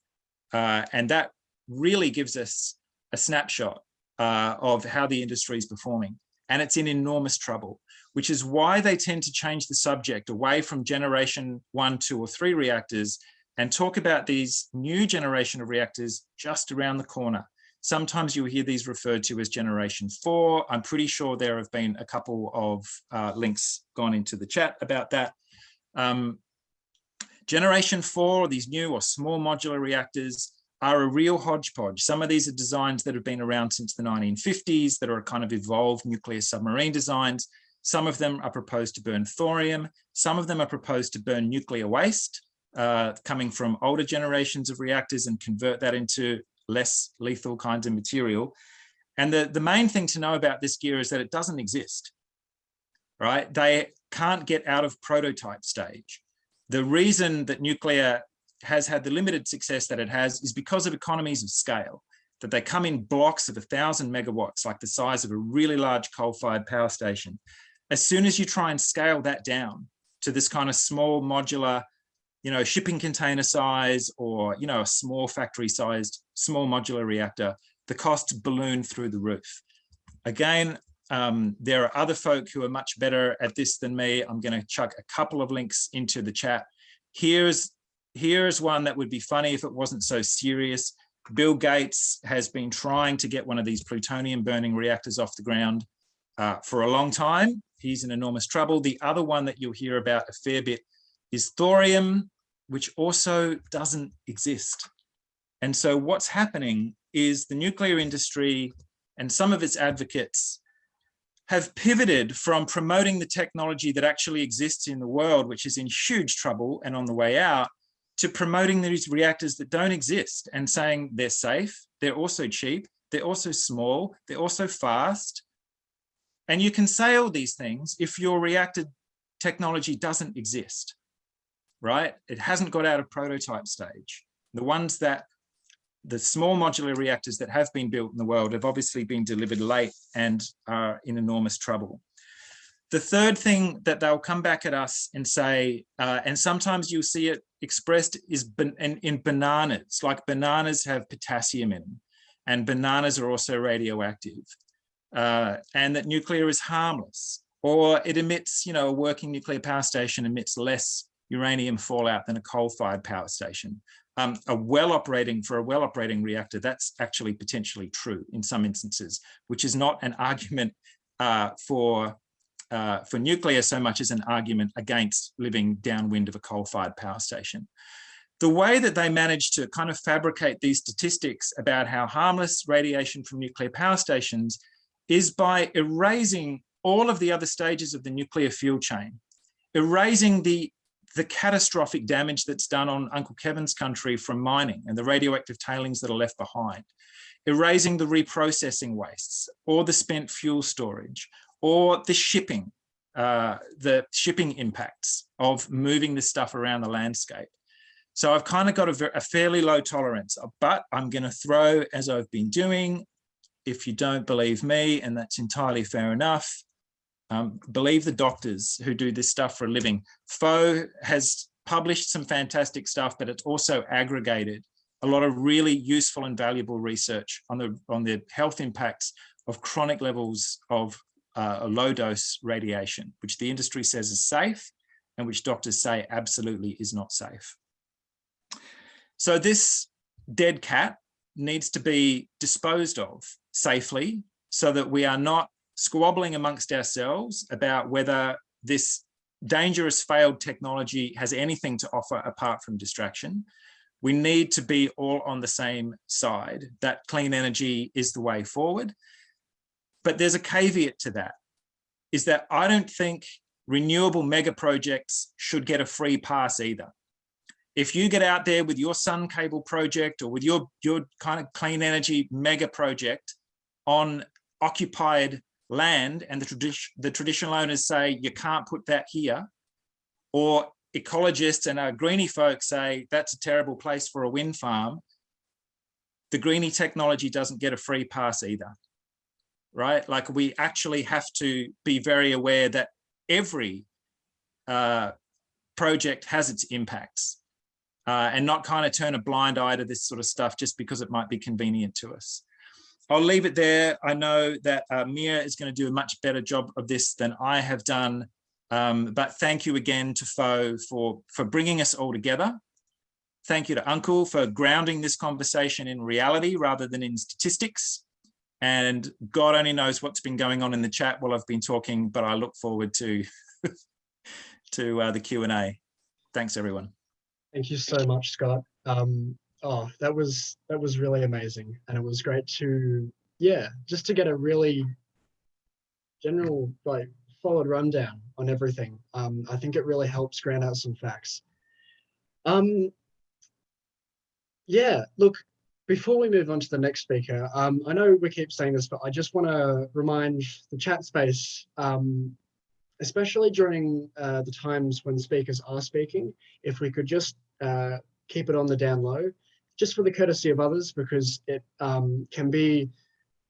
Uh, and that really gives us a snapshot uh, of how the industry is performing. And it's in enormous trouble, which is why they tend to change the subject away from generation one, two, or three reactors and talk about these new generation of reactors just around the corner. Sometimes you'll hear these referred to as generation four. I'm pretty sure there have been a couple of uh, links gone into the chat about that. Um, generation four, these new or small modular reactors are a real hodgepodge. Some of these are designs that have been around since the 1950s that are kind of evolved nuclear submarine designs. Some of them are proposed to burn thorium. Some of them are proposed to burn nuclear waste uh, coming from older generations of reactors and convert that into less lethal kinds of material. And the, the main thing to know about this gear is that it doesn't exist, right? They can't get out of prototype stage. The reason that nuclear has had the limited success that it has is because of economies of scale, that they come in blocks of a thousand megawatts, like the size of a really large coal-fired power station. As soon as you try and scale that down to this kind of small modular you know, shipping container size or, you know, a small factory sized, small modular reactor, the costs balloon through the roof. Again, um, there are other folk who are much better at this than me. I'm going to chuck a couple of links into the chat. Here's, here's one that would be funny if it wasn't so serious. Bill Gates has been trying to get one of these plutonium burning reactors off the ground uh, for a long time. He's in enormous trouble. The other one that you'll hear about a fair bit is thorium, which also doesn't exist. And so what's happening is the nuclear industry and some of its advocates have pivoted from promoting the technology that actually exists in the world, which is in huge trouble and on the way out, to promoting these reactors that don't exist and saying they're safe, they're also cheap, they're also small, they're also fast. And you can say all these things if your reactor technology doesn't exist right? It hasn't got out of prototype stage. The ones that, the small modular reactors that have been built in the world have obviously been delivered late and are in enormous trouble. The third thing that they'll come back at us and say, uh, and sometimes you'll see it expressed is in, in bananas, like bananas have potassium in them and bananas are also radioactive uh, and that nuclear is harmless or it emits, you know, a working nuclear power station emits less uranium fallout than a coal-fired power station. Um, a well operating for a well operating reactor, that's actually potentially true in some instances, which is not an argument uh, for uh, for nuclear so much as an argument against living downwind of a coal-fired power station. The way that they managed to kind of fabricate these statistics about how harmless radiation from nuclear power stations is by erasing all of the other stages of the nuclear fuel chain, erasing the, the catastrophic damage that's done on Uncle Kevin's country from mining and the radioactive tailings that are left behind, erasing the reprocessing wastes or the spent fuel storage or the shipping, uh, the shipping impacts of moving this stuff around the landscape. So I've kind of got a, a fairly low tolerance, but I'm going to throw, as I've been doing, if you don't believe me, and that's entirely fair enough, um, believe the doctors who do this stuff for a living. FO has published some fantastic stuff, but it's also aggregated a lot of really useful and valuable research on the on the health impacts of chronic levels of uh, low dose radiation, which the industry says is safe and which doctors say absolutely is not safe. So this dead cat needs to be disposed of safely so that we are not squabbling amongst ourselves about whether this dangerous failed technology has anything to offer apart from distraction. We need to be all on the same side that clean energy is the way forward. But there's a caveat to that, is that I don't think renewable mega projects should get a free pass either. If you get out there with your sun cable project or with your, your kind of clean energy mega project on occupied land and the, tradi the traditional owners say you can't put that here, or ecologists and our greeny folks say that's a terrible place for a wind farm, the greeny technology doesn't get a free pass either, right? Like we actually have to be very aware that every uh, project has its impacts uh, and not kind of turn a blind eye to this sort of stuff just because it might be convenient to us. I'll leave it there. I know that uh, Mia is going to do a much better job of this than I have done. Um, but thank you again to Fo for, for bringing us all together. Thank you to Uncle for grounding this conversation in reality rather than in statistics. And God only knows what's been going on in the chat while I've been talking, but I look forward to, to uh, the Q&A. Thanks, everyone. Thank you so much, Scott. Um, oh, that was that was really amazing, and it was great to yeah, just to get a really general like forward rundown on everything. Um, I think it really helps ground out some facts. Um, yeah, look, before we move on to the next speaker, um, I know we keep saying this, but I just want to remind the chat space, um, especially during uh, the times when speakers are speaking, if we could just uh, keep it on the down low, just for the courtesy of others, because it um, can be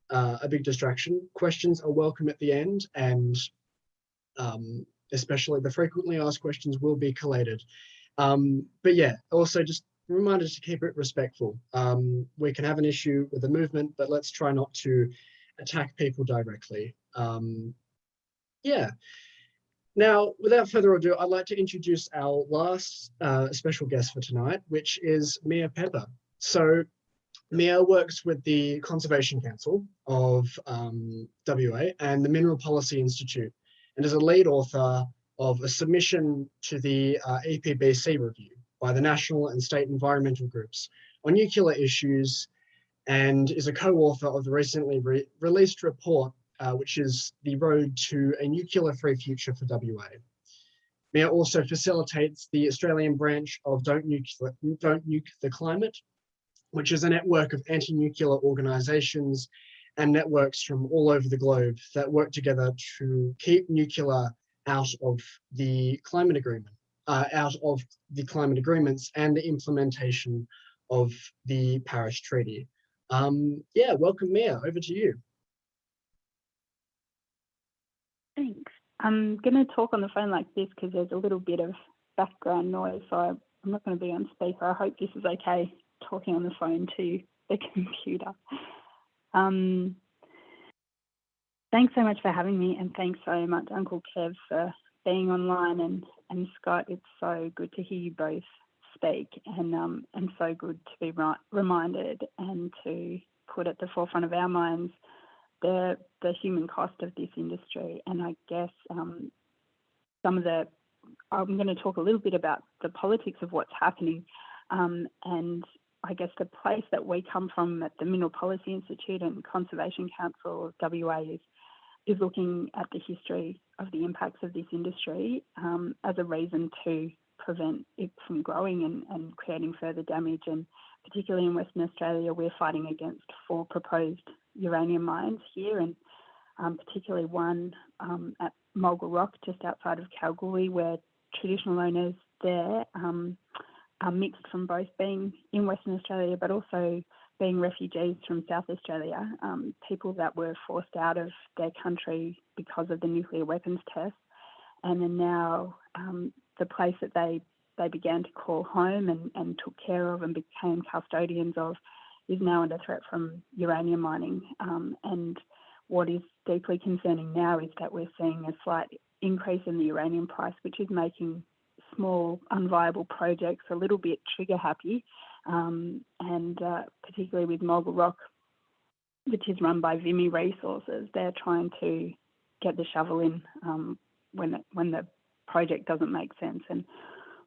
uh, a big distraction. Questions are welcome at the end, and um, especially the frequently asked questions will be collated. Um, but yeah, also just reminders to keep it respectful. Um, we can have an issue with the movement, but let's try not to attack people directly. Um, yeah. Now, without further ado, I'd like to introduce our last uh, special guest for tonight, which is Mia Pepper. So Mia works with the Conservation Council of um, WA and the Mineral Policy Institute and is a lead author of a submission to the uh, EPBC review by the national and state environmental groups on nuclear issues and is a co-author of the recently re released report, uh, which is The Road to a Nuclear-Free Future for WA. Mia also facilitates the Australian branch of Don't Nuke, Don't Nuke the Climate, which is a network of anti-nuclear organizations and networks from all over the globe that work together to keep nuclear out of the climate agreement, uh, out of the climate agreements and the implementation of the Paris Treaty. Um, yeah, welcome Mia, over to you. Thanks. I'm going to talk on the phone like this because there's a little bit of background noise, so I'm not going to be on speaker. I hope this is okay talking on the phone to the computer. Um, thanks so much for having me, and thanks so much, Uncle Kev, for being online, and and Scott. It's so good to hear you both speak, and um, and so good to be right, reminded and to put at the forefront of our minds the the human cost of this industry, and I guess um, some of the. I'm going to talk a little bit about the politics of what's happening, um, and I guess the place that we come from at the Mineral Policy Institute and Conservation Council of WA is, is looking at the history of the impacts of this industry um, as a reason to prevent it from growing and, and creating further damage. And particularly in Western Australia, we're fighting against four proposed uranium mines here, and um, particularly one um, at Mulga Rock, just outside of Kalgoorlie, where traditional owners there um, are mixed from both being in Western Australia but also being refugees from South Australia, um, people that were forced out of their country because of the nuclear weapons test, and are now um, the place that they they began to call home and, and took care of and became custodians of is now under threat from uranium mining. Um, and what is deeply concerning now is that we're seeing a slight increase in the uranium price, which is making small, unviable projects a little bit trigger happy. Um, and uh, particularly with Mulga Rock, which is run by Vimy Resources, they're trying to get the shovel in um, when it, when the project doesn't make sense. And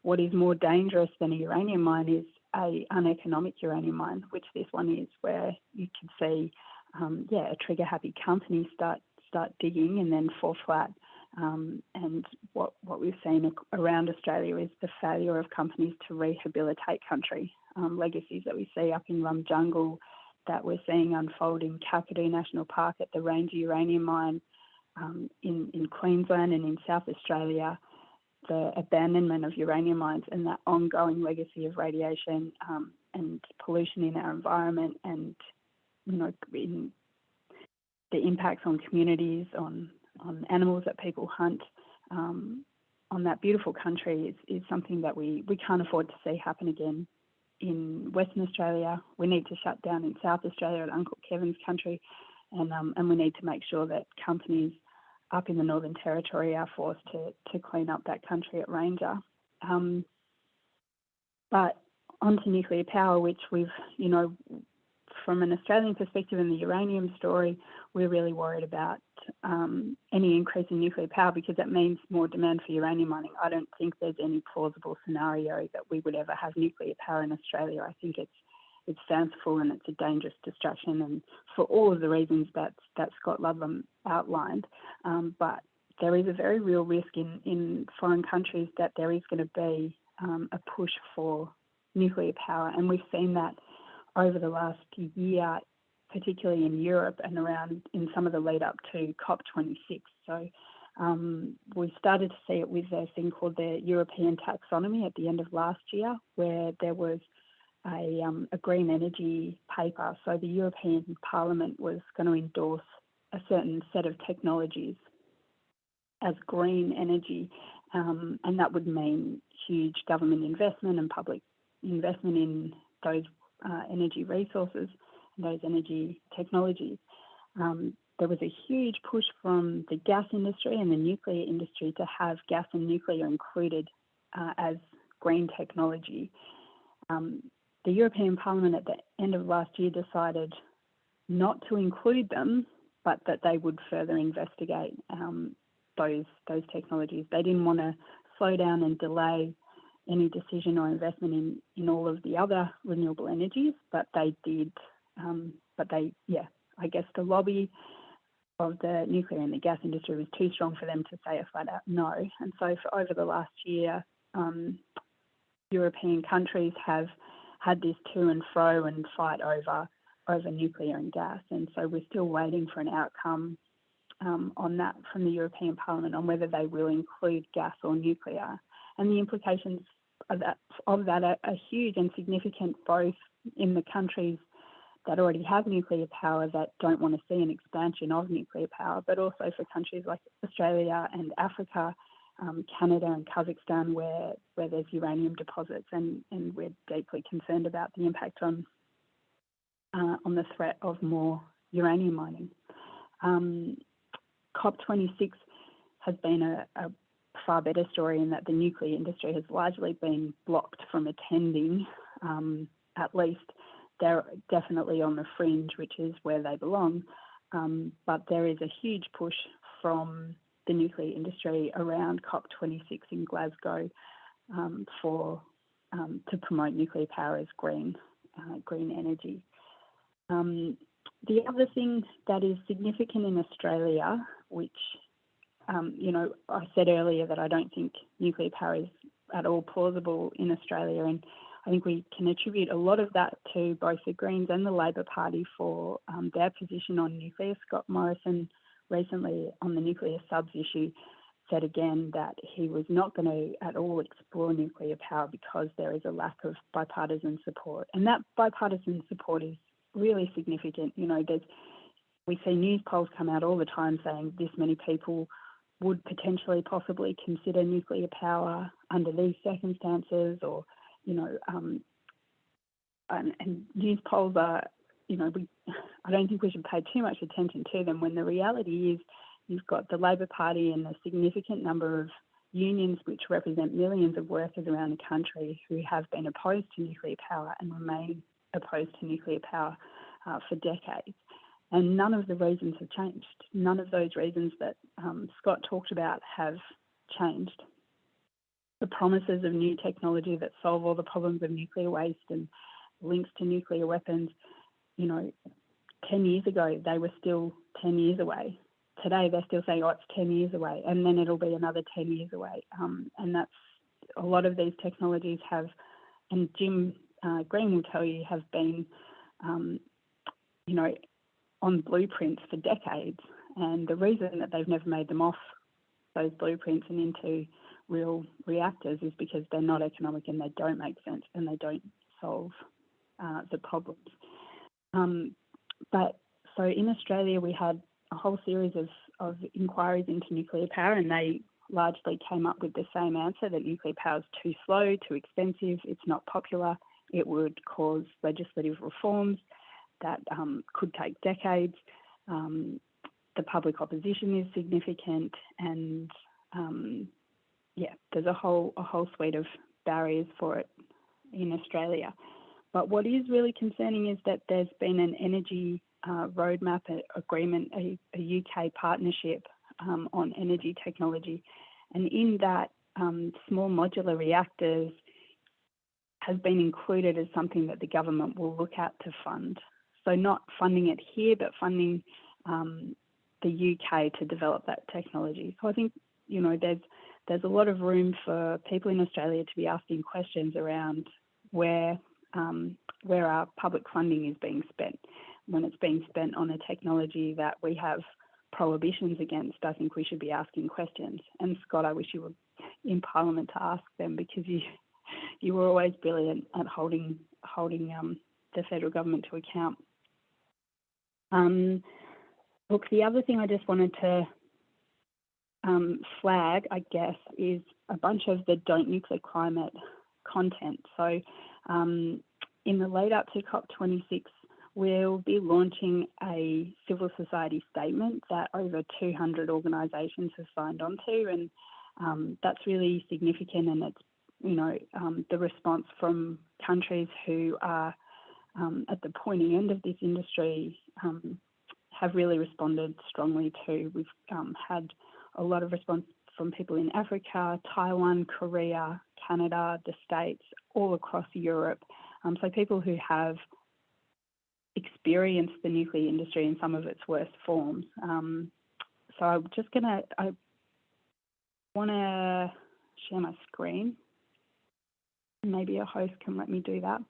what is more dangerous than a uranium mine is a uneconomic uranium mine, which this one is, where you can see, um, yeah, a trigger happy company start start digging and then fall flat. Um, and what what we've seen around Australia is the failure of companies to rehabilitate country. Um, legacies that we see up in Rum Jungle, that we're seeing unfold in Kakadu National Park at the Ranger Uranium Mine um, in in Queensland and in South Australia. The abandonment of uranium mines and that ongoing legacy of radiation um, and pollution in our environment and you know the impacts on communities on on animals that people hunt um, on that beautiful country is, is something that we, we can't afford to see happen again in Western Australia. We need to shut down in South Australia at Uncle Kevin's country and um, and we need to make sure that companies up in the Northern Territory are forced to, to clean up that country at Ranger. Um, but onto nuclear power, which we've, you know, from an Australian perspective in the uranium story, we're really worried about um, any increase in nuclear power because that means more demand for uranium mining. I don't think there's any plausible scenario that we would ever have nuclear power in Australia. I think it's it's fanciful and it's a dangerous distraction, and for all of the reasons that that Scott Ludlam outlined. Um, but there is a very real risk in in foreign countries that there is going to be um, a push for nuclear power, and we've seen that over the last year, particularly in Europe and around in some of the lead up to COP26. So. Um, we started to see it with a thing called the European taxonomy at the end of last year, where there was a, um, a green energy paper. So the European Parliament was going to endorse a certain set of technologies as green energy, um, and that would mean huge government investment and public investment in those uh, energy resources those energy technologies. Um, there was a huge push from the gas industry and the nuclear industry to have gas and nuclear included uh, as green technology. Um, the European Parliament at the end of last year decided not to include them, but that they would further investigate um, those those technologies. They didn't want to slow down and delay any decision or investment in in all of the other renewable energies, but they did. Um, but they, yeah, I guess the lobby of the nuclear and the gas industry was too strong for them to say a flat out no. And so, for over the last year, um, European countries have had this to and fro and fight over over nuclear and gas. And so we're still waiting for an outcome um, on that from the European Parliament on whether they will include gas or nuclear. And the implications of that, of that are, are huge and significant both in the countries that already have nuclear power that don't want to see an expansion of nuclear power, but also for countries like Australia and Africa um, Canada and Kazakhstan where, where there's uranium deposits and, and we're deeply concerned about the impact on, uh, on the threat of more uranium mining. Um, COP26 has been a, a, far better story in that the nuclear industry has largely been blocked from attending, um, at least they're definitely on the fringe, which is where they belong. Um, but there is a huge push from the nuclear industry around COP26 in Glasgow um, for um, to promote nuclear power as green. uh, green energy. Um, the other thing that is significant in Australia, which um, you know, I said earlier that I don't think nuclear power is at all plausible in Australia, and I think we can attribute a lot of that to both the Greens and the Labor Party for um, their position on nuclear. Scott Morrison recently on the nuclear subs issue said again that he was not going to at all explore nuclear power because there is a lack of bipartisan support, and that bipartisan support is really significant. You know, there's we see news polls come out all the time saying this many people would potentially possibly consider nuclear power under these circumstances or you know um, and, and news polls are you know we I don't think we should pay too much attention to them when the reality is you've got the Labor Party and a significant number of unions which represent millions of workers around the country who have been opposed to nuclear power and remain opposed to nuclear power uh, for decades. And none of the reasons have changed. None of those reasons that um, Scott talked about have changed. The promises of new technology that solve all the problems of nuclear waste and links to nuclear weapons, you know, 10 years ago, they were still 10 years away. Today, they're still saying, oh, it's 10 years away, and then it'll be another 10 years away. Um, and that's a lot of these technologies have, and Jim uh, Green will tell you, have been, um, you know, on blueprints for decades. And the reason that they've never made them off those blueprints and into real reactors is because they're not economic and they don't make sense and they don't solve uh, the problems. Um, but so in Australia, we had a whole series of, of inquiries into nuclear power and they largely came up with the same answer that nuclear power is too slow, too expensive, it's not popular, it would cause legislative reforms that um, could take decades. Um, the public opposition is significant, and um, yeah, there's a whole a whole suite of barriers for it in Australia. But what is really concerning is that there's been an energy uh, roadmap agreement, a, a UK partnership um, on energy technology, and in that, um, small modular reactors has been included as something that the government will look at to fund. So not funding it here, but funding um, the UK to develop that technology. So I think you know there's there's a lot of room for people in Australia to be asking questions around where um, where our public funding is being spent. When it's being spent on a technology that we have prohibitions against, I think we should be asking questions. And Scott, I wish you were in Parliament to ask them because you you were always brilliant at holding holding um, the federal government to account. Um, look, the other thing I just wanted to um, flag, I guess, is a bunch of the Don't Nuclear Climate content. So um, in the lead up to COP26, we'll be launching a civil society statement that over 200 organisations have signed on to, and um, that's really significant. And it's you know um, the response from countries who are um, at the pointy end of this industry um, have really responded strongly to. We've had a lot of response from people in Africa, Taiwan, Korea, Canada, the States, all across Europe. Um, so people who have experienced the nuclear industry in some of its worst forms. Um, so I'm just gonna, I want to share my screen. Maybe a host can let me do that.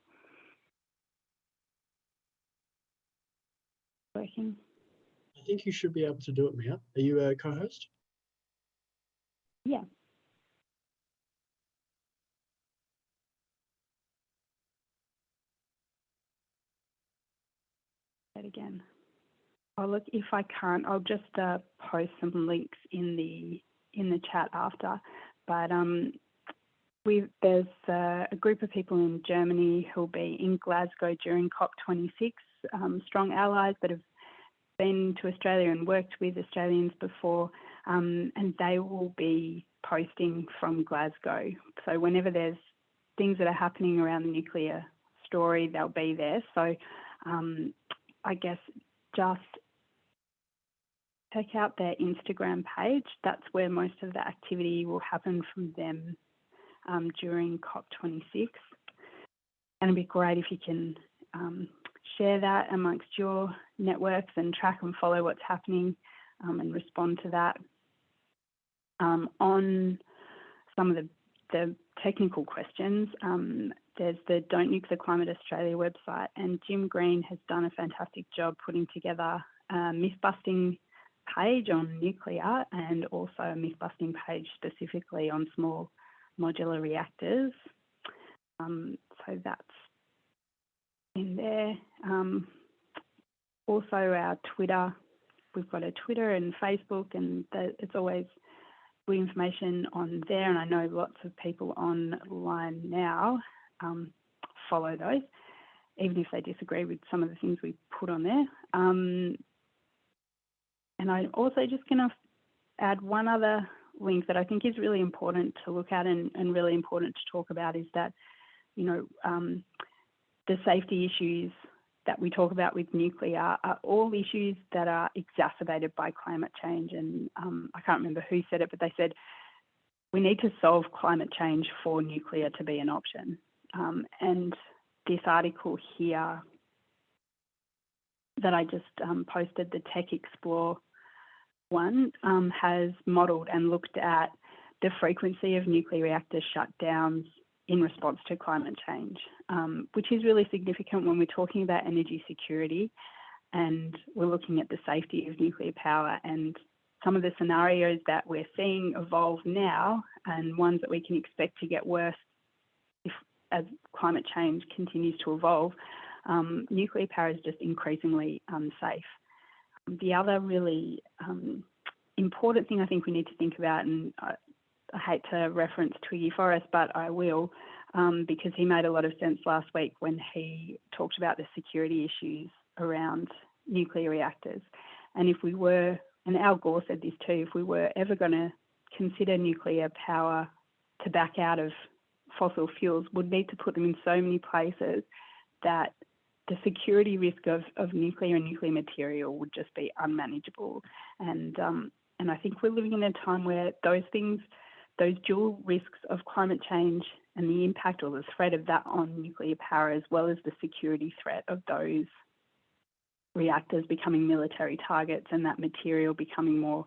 Working. I think you should be able to do it, Mia. Are you a co-host? Yeah. That again. Oh look, if I can't, I'll just uh, post some links in the in the chat after. But um, we there's uh, a group of people in Germany who'll be in Glasgow during COP26. Um, strong allies that have been to Australia and worked with Australians before, um, and they will be posting from Glasgow. So whenever there's things that are happening around the nuclear story, they'll be there. So um, I guess just check out their Instagram page. That's where most of the activity will happen from them um, during COP26. And it'd be great if you can um, share that amongst your networks and track and follow what's happening um, and respond to that. Um, on some of the, the technical questions, um, there's the Don't Nuke the Climate Australia website, and Jim Green has done a fantastic job putting together a myth busting page on nuclear and also a myth busting page specifically on small modular reactors. Um, so that's in there. Um, also our Twitter, we've got a Twitter and Facebook and the, it's always good information on there and I know lots of people online now um, follow those, even if they disagree with some of the things we put on there. Um, and I'm also just going to add one other link that I think is really important to look at and, and really important to talk about is that, you know, um, the safety issues that we talk about with nuclear are all issues that are exacerbated by climate change. And um, I can't remember who said it, but they said we need to solve climate change for nuclear to be an option. Um, and this article here that I just um, posted, the Tech Explore one, um, has modelled and looked at the frequency of nuclear reactor shutdowns in response to climate change, um, which is really significant when we're talking about energy security and we're looking at the safety of nuclear power and some of the scenarios that we're seeing evolve now and ones that we can expect to get worse if as climate change continues to evolve, um, nuclear power is just increasingly unsafe. The other really um, important thing I think we need to think about, and I hate to reference Twiggy Forrest, but I will, um, because he made a lot of sense last week when he talked about the security issues around nuclear reactors. And if we were, and Al Gore said this too, if we were ever going to consider nuclear power to back out of fossil fuels, would need to put them in so many places that the security risk of, of nuclear and nuclear material would just be unmanageable. And um, and I think we're living in a time where those things, those dual risks of climate change and the impact or the threat of that on nuclear power, as well as the security threat of those reactors becoming military targets and that material becoming more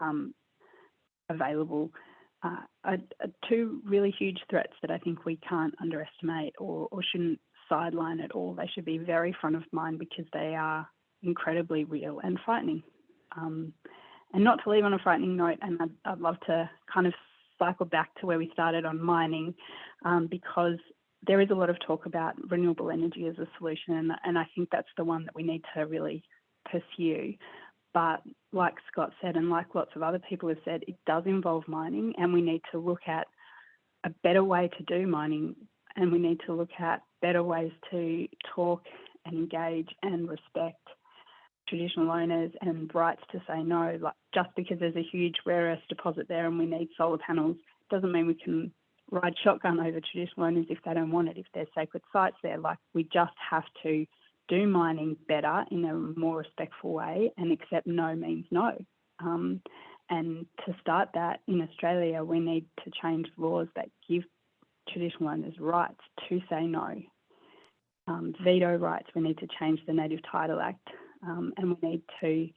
um, available, uh, are, are two really huge threats that I think we can't underestimate or, or shouldn't sideline at all. They should be very front of mind because they are incredibly real and frightening. Um, and not to leave on a frightening note, and I'd, I'd, love to kind of cycle back to where we started on mining, um, because there is a lot of talk about renewable energy as a solution, and, and I think that's the one that we need to really pursue. But like Scott said, and like lots of other people have said, it does involve mining, and we need to look at a better way to do mining, and we need to look at better ways to talk and engage and respect traditional owners and rights to say no. Like just because there's a huge rare earth deposit there and we need solar panels doesn't mean we can ride shotgun over traditional owners if they don't want it, if there's sacred sites there. Like we just have to do mining better in a more respectful way and accept no means no. Um, and to start that in Australia, we need to change laws that give traditional owners rights to say no. Um, veto rights, we need to change the Native Title Act um, and we need to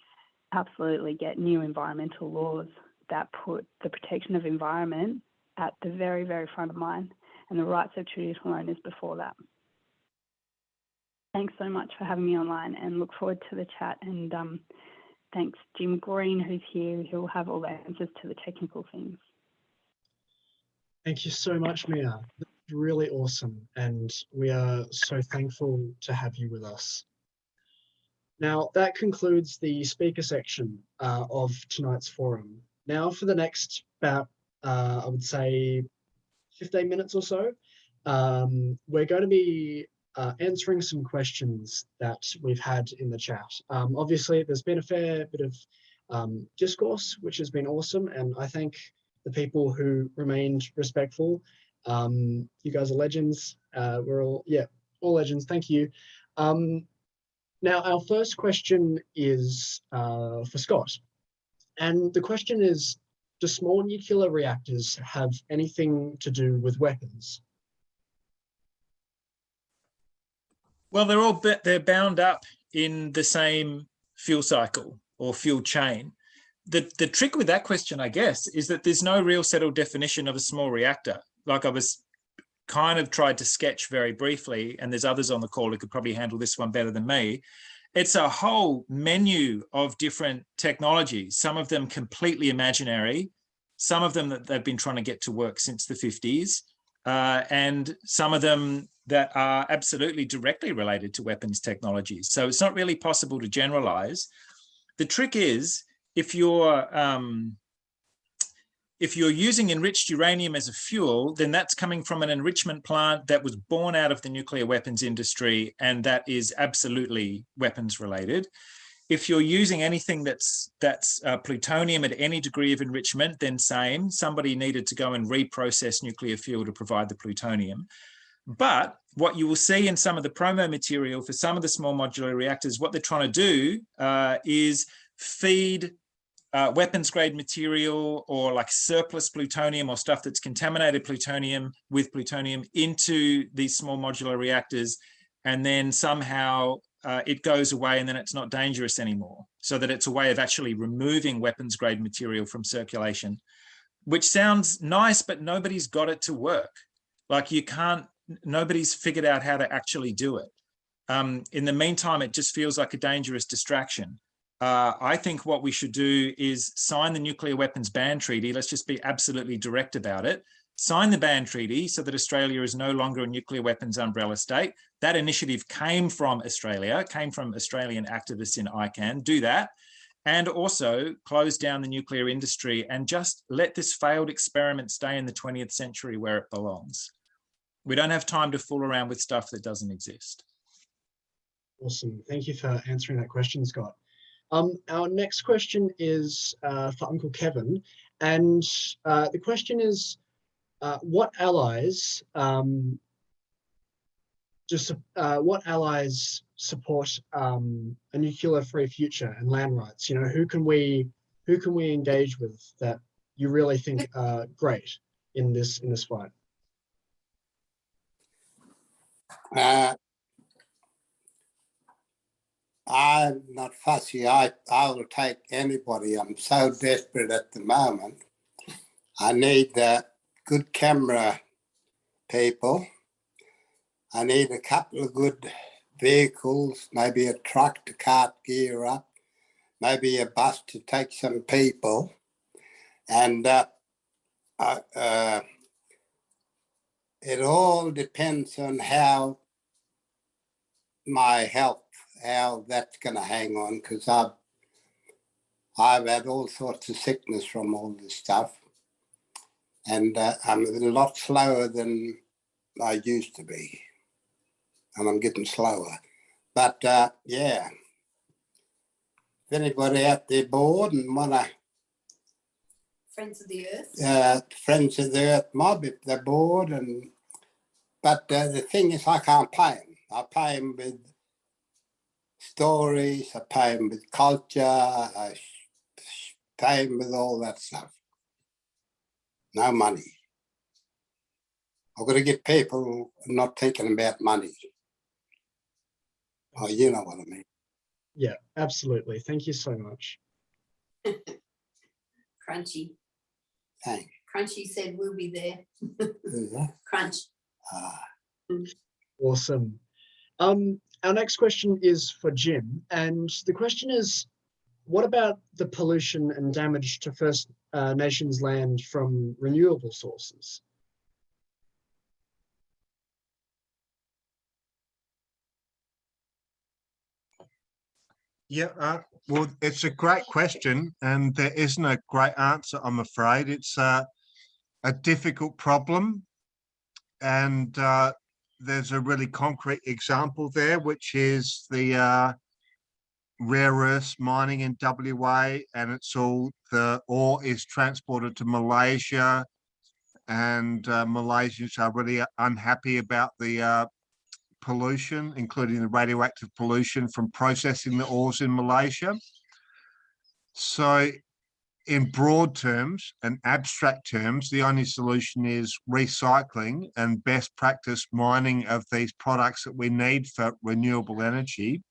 absolutely get new environmental laws that put the protection of environment at the very, very front of mind and the rights of traditional owners before that. Thanks so much for having me online and look forward to the chat and um, thanks Jim Green who's here who will have all the answers to the technical things. Thank you so much, Mia. That's really awesome. And we are so thankful to have you with us. Now, that concludes the speaker section uh, of tonight's forum. Now for the next about, uh, I would say, 15 minutes or so, um, we're going to be uh, answering some questions that we've had in the chat. Um, obviously, there's been a fair bit of um, discourse, which has been awesome, and I thank the people who remained respectful. Um, you guys are legends. Uh, we're all, yeah, all legends. Thank you. Um, now, our first question is uh, for Scott. And the question is, do small nuclear reactors have anything to do with weapons? Well, they're all they're bound up in the same fuel cycle or fuel chain. The the trick with that question, I guess, is that there's no real settled definition of a small reactor. Like I was kind of tried to sketch very briefly, and there's others on the call who could probably handle this one better than me. It's a whole menu of different technologies, some of them completely imaginary, some of them that they've been trying to get to work since the 50s, uh, and some of them that are absolutely directly related to weapons technologies. So it's not really possible to generalize. The trick is if you're um, if you're using enriched uranium as a fuel, then that's coming from an enrichment plant that was born out of the nuclear weapons industry, and that is absolutely weapons related. If you're using anything that's that's uh, plutonium at any degree of enrichment, then same. Somebody needed to go and reprocess nuclear fuel to provide the plutonium. But what you will see in some of the promo material for some of the small modular reactors, what they're trying to do uh, is feed uh, weapons grade material or like surplus plutonium or stuff that's contaminated plutonium with plutonium into these small modular reactors. And then somehow uh, it goes away and then it's not dangerous anymore. So that it's a way of actually removing weapons grade material from circulation, which sounds nice, but nobody's got it to work. Like you can't, nobody's figured out how to actually do it. Um, in the meantime, it just feels like a dangerous distraction. Uh, I think what we should do is sign the nuclear weapons ban treaty. Let's just be absolutely direct about it. Sign the ban treaty so that Australia is no longer a nuclear weapons umbrella state. That initiative came from Australia, came from Australian activists in ICAN. Do that. And also close down the nuclear industry and just let this failed experiment stay in the 20th century where it belongs. We don't have time to fool around with stuff that doesn't exist. Awesome. Thank you for answering that question, Scott. Um, our next question is uh, for Uncle Kevin, and uh, the question is, uh, what allies um, just uh, what allies support um, a nuclear-free future and land rights? You know, who can we who can we engage with that you really think are great in this in this fight? I'm not fussy. I, I will take anybody. I'm so desperate at the moment. I need uh, good camera people. I need a couple of good vehicles, maybe a truck to cart gear up, maybe a bus to take some people. And uh, uh, uh, it all depends on how my health how that's going to hang on because I've I've had all sorts of sickness from all this stuff, and uh, I'm a lot slower than I used to be, and I'm getting slower. But uh, yeah, if anybody out there bored and want to Friends of the Earth. uh, Friends of the Earth mob if they're bored. And but uh, the thing is, I can't pay them. I pay them with stories. I pay them with culture. I sh- pay them with all that stuff. No money. I've got to get people not thinking about money. Oh, you know what I mean. Yeah, absolutely. Thank you so much. Crunchy. Thanks. Crunchy said we'll be there. Who's? Crunch. Ah, Awesome. Um, our next question is for Jim, and the question is, what about the pollution and damage to First uh, Nations land from renewable sources? Yeah, uh, well, it's a great question, and there isn't a great answer, I'm afraid. It's uh, a difficult problem, and uh, there's a really concrete example there, which is the uh, rare earths mining in WA, and it's all the ore is transported to Malaysia, and uh, Malaysians are really unhappy about the uh, pollution, including the radioactive pollution from processing the ores in Malaysia. So in broad terms and abstract terms, the only solution is recycling and best practice mining of these products that we need for renewable energy.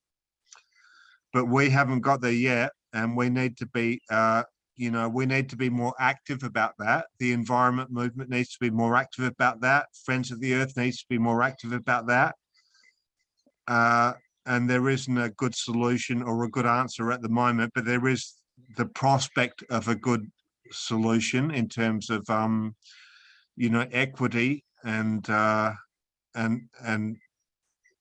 But we haven't got there yet, and we need to be, uh, you know, we need to be more active about that. The environment movement needs to be more active about that. Friends of the Earth needs to be more active about that. Uh, and there isn't a good solution or a good answer at the moment, but there is the prospect of a good solution in terms of um you know equity and uh and and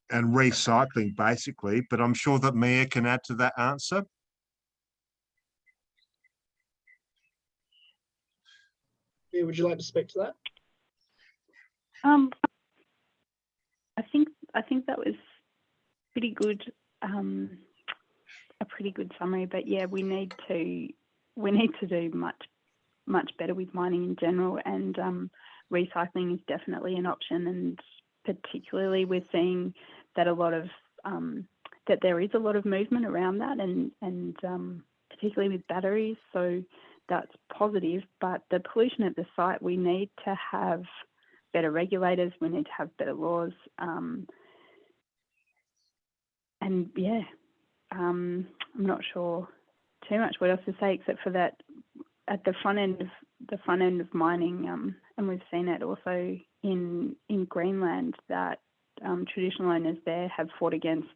and recycling basically but i'm sure that mia can add to that answer Mia, would you like to speak to that? Um, I think I think that was pretty good. Um, a pretty good summary, but yeah, we need to we need to do much much better with mining in general, and um, recycling is definitely an option. And particularly, we're seeing that a lot of um, that there is a lot of movement around that, and and um, particularly with batteries. So that's positive. But the pollution at the site, we need to have better regulators. We need to have better laws. Um, and yeah, um, I'm not sure too much what else to say except for that at the front end of the front end of mining, um, and we've seen it also in in Greenland that um, traditional owners there have fought against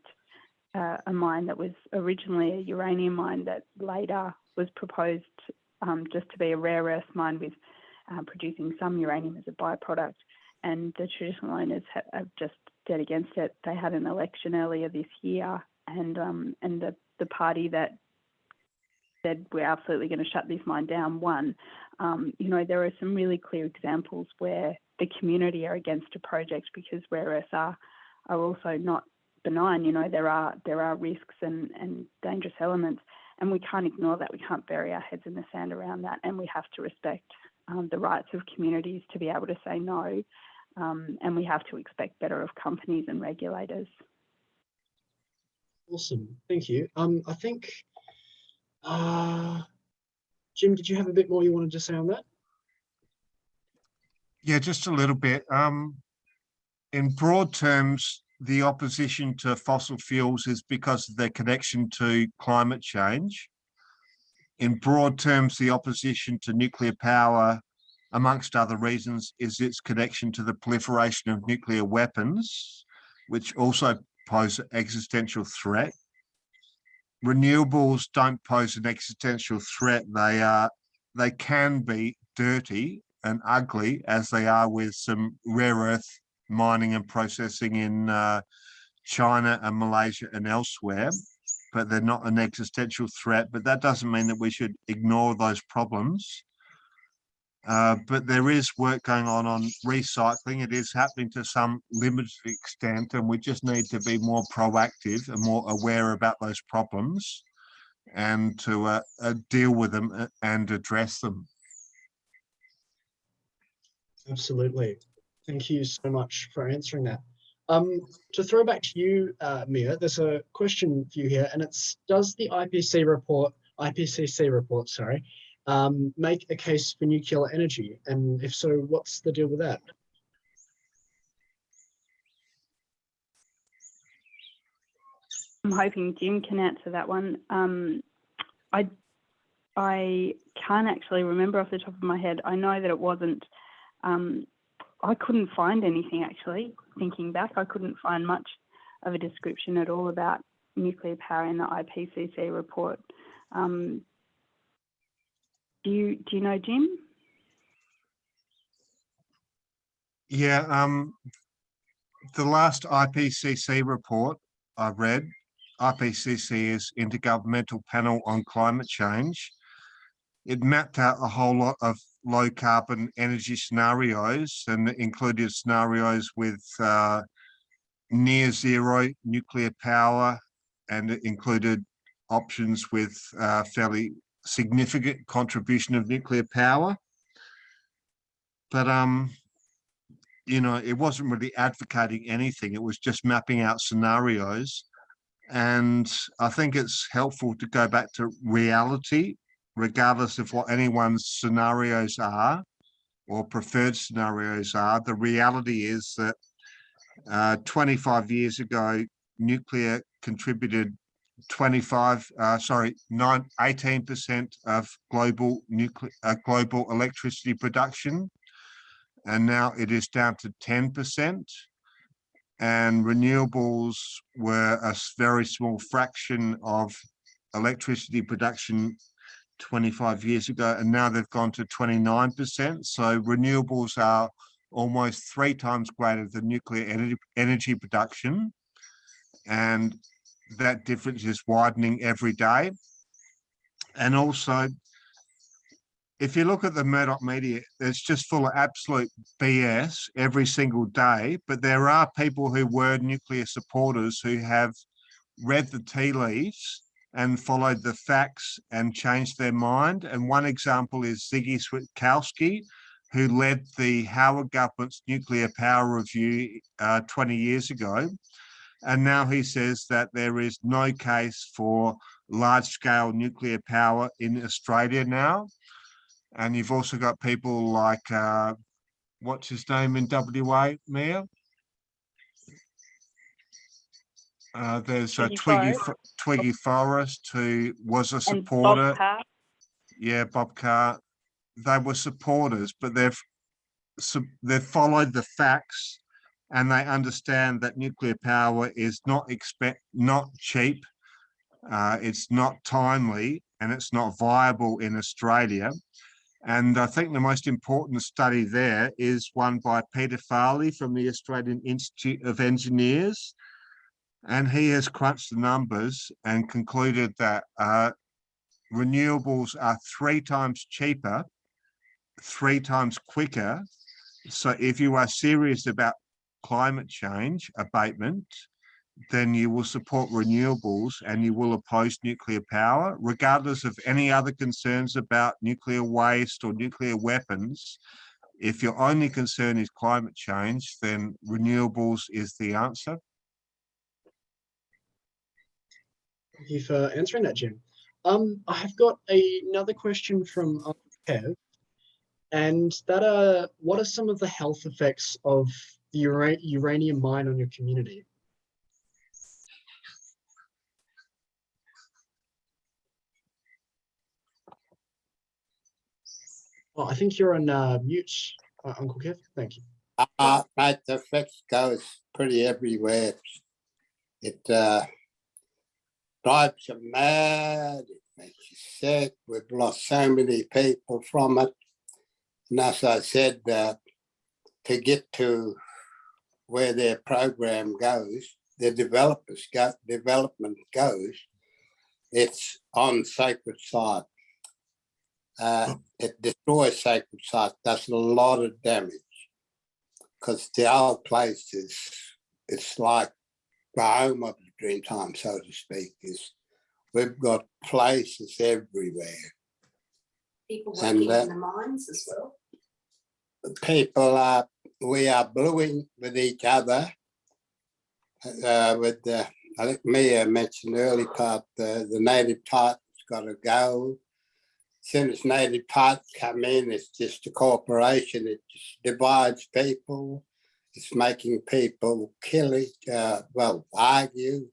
uh, a mine that was originally a uranium mine that later was proposed um, just to be a rare earth mine with uh, producing some uranium as a byproduct. And the traditional owners have, have just dead against it. They had an election earlier this year, and um, and the the party that said we're absolutely going to shut this mine down won. Um, you know, there are some really clear examples where the community are against a project because rare earths are are also not benign. You know, there are there are risks and and dangerous elements, and we can't ignore that. We can't bury our heads in the sand around that, and we have to respect um, the rights of communities to be able to say no. Um, and we have to expect better of companies and regulators. Awesome, thank you. Um, I think, uh, Jim, did you have a bit more you wanted to say on that? yeah just a little bit um in broad terms the opposition to fossil fuels is because of their connection to climate change in broad terms the opposition to nuclear power amongst other reasons, is its connection to the proliferation of nuclear weapons, which also pose an existential threat. Renewables don't pose an existential threat. They are, they can be dirty and ugly as they are with some rare earth mining and processing in uh, China and Malaysia and elsewhere, but they're not an existential threat. But that doesn't mean that we should ignore those problems. Uh, but there is work going on on recycling. It is happening to some limited extent, and we just need to be more proactive and more aware about those problems and to uh, uh, deal with them uh, and address them. Absolutely. Thank you so much for answering that. Um, to throw back to you, uh, Mia, there's a question for you here, and it's, does the IPC report, IPCC report, sorry, um, make a case for nuclear energy? And if so, what's the deal with that? I'm hoping Jim can answer that one. Um, I I can't actually remember off the top of my head. I know that it wasn't. Um, I couldn't find anything actually. Thinking back, I couldn't find much of a description at all about nuclear power in the IPCC report. Um, do you do you know Jim? Yeah, um, the last IPCC report I read, IPCC is Intergovernmental Panel on Climate Change. It mapped out a whole lot of low carbon energy scenarios and included scenarios with uh, near zero nuclear power and it included options with uh, fairly significant contribution of nuclear power. But, um, you know, it wasn't really advocating anything. It was just mapping out scenarios. And I think it's helpful to go back to reality regardless of what anyone's scenarios are or preferred scenarios are, the reality is that uh, 25 years ago, nuclear contributed 25, uh, sorry, nine, 18% of global nuclear, uh, global electricity production. And now it is down to 10%. And renewables were a very small fraction of electricity production 25 years ago, and now they've gone to 29%. So renewables are almost three times greater than nuclear energy, energy production. And that difference is widening every day. And also, if you look at the Murdoch media, it's just full of absolute BS every single day. But there are people who were nuclear supporters who have read the tea leaves and followed the facts and changed their mind. And one example is Ziggy Switkowski, who led the Howard government's nuclear power review uh, 20 years ago. And now he says that there is no case for large scale nuclear power in Australia now. And you've also got people like, uh, what's his name in WA, Mayor? Uh, there's a Twiggy Twiggy, Forrest. Twiggy Forrest who was a supporter. Bob Yeah, Bob Carr. They were supporters, but they've sub- they've followed the facts and they understand that nuclear power is not expect not cheap. Uh, it's not timely and it's not viable in Australia. And I think the most important study there is one by Peter Farley from the Australian Institute of Engineers. And he has crunched the numbers and concluded that uh, renewables are three times cheaper, three times quicker. So if you are serious about climate change abatement, then you will support renewables and you will oppose nuclear power, regardless of any other concerns about nuclear waste or nuclear weapons. If your only concern is climate change, then renewables is the answer. Thank you for answering that, Jim. Um, I have got another question from Uncle Kev, and that are what are some of the health effects of the ura- uranium mine on your community? Oh, I think you're on uh, mute, uh, Uncle Kev. Thank you. Uh, mate, the effects goes pretty everywhere. It uh, drives you mad, it makes you sick. We've lost so many people from it. And as I said, uh, to get to where their program goes, the developers go, development goes, it's on sacred site. Uh, it destroys sacred site, does a lot of damage because the old place is it's like the home of the Dreamtime, so to speak. Is we've got places everywhere. People And working in the mines as well. People are we are bluing with each other. Uh, with the I think Mia mentioned early part the the native title's got to go. soon as native parts come in, it's just a corporation. It just divides people. It's making people kill each, uh, well, argue.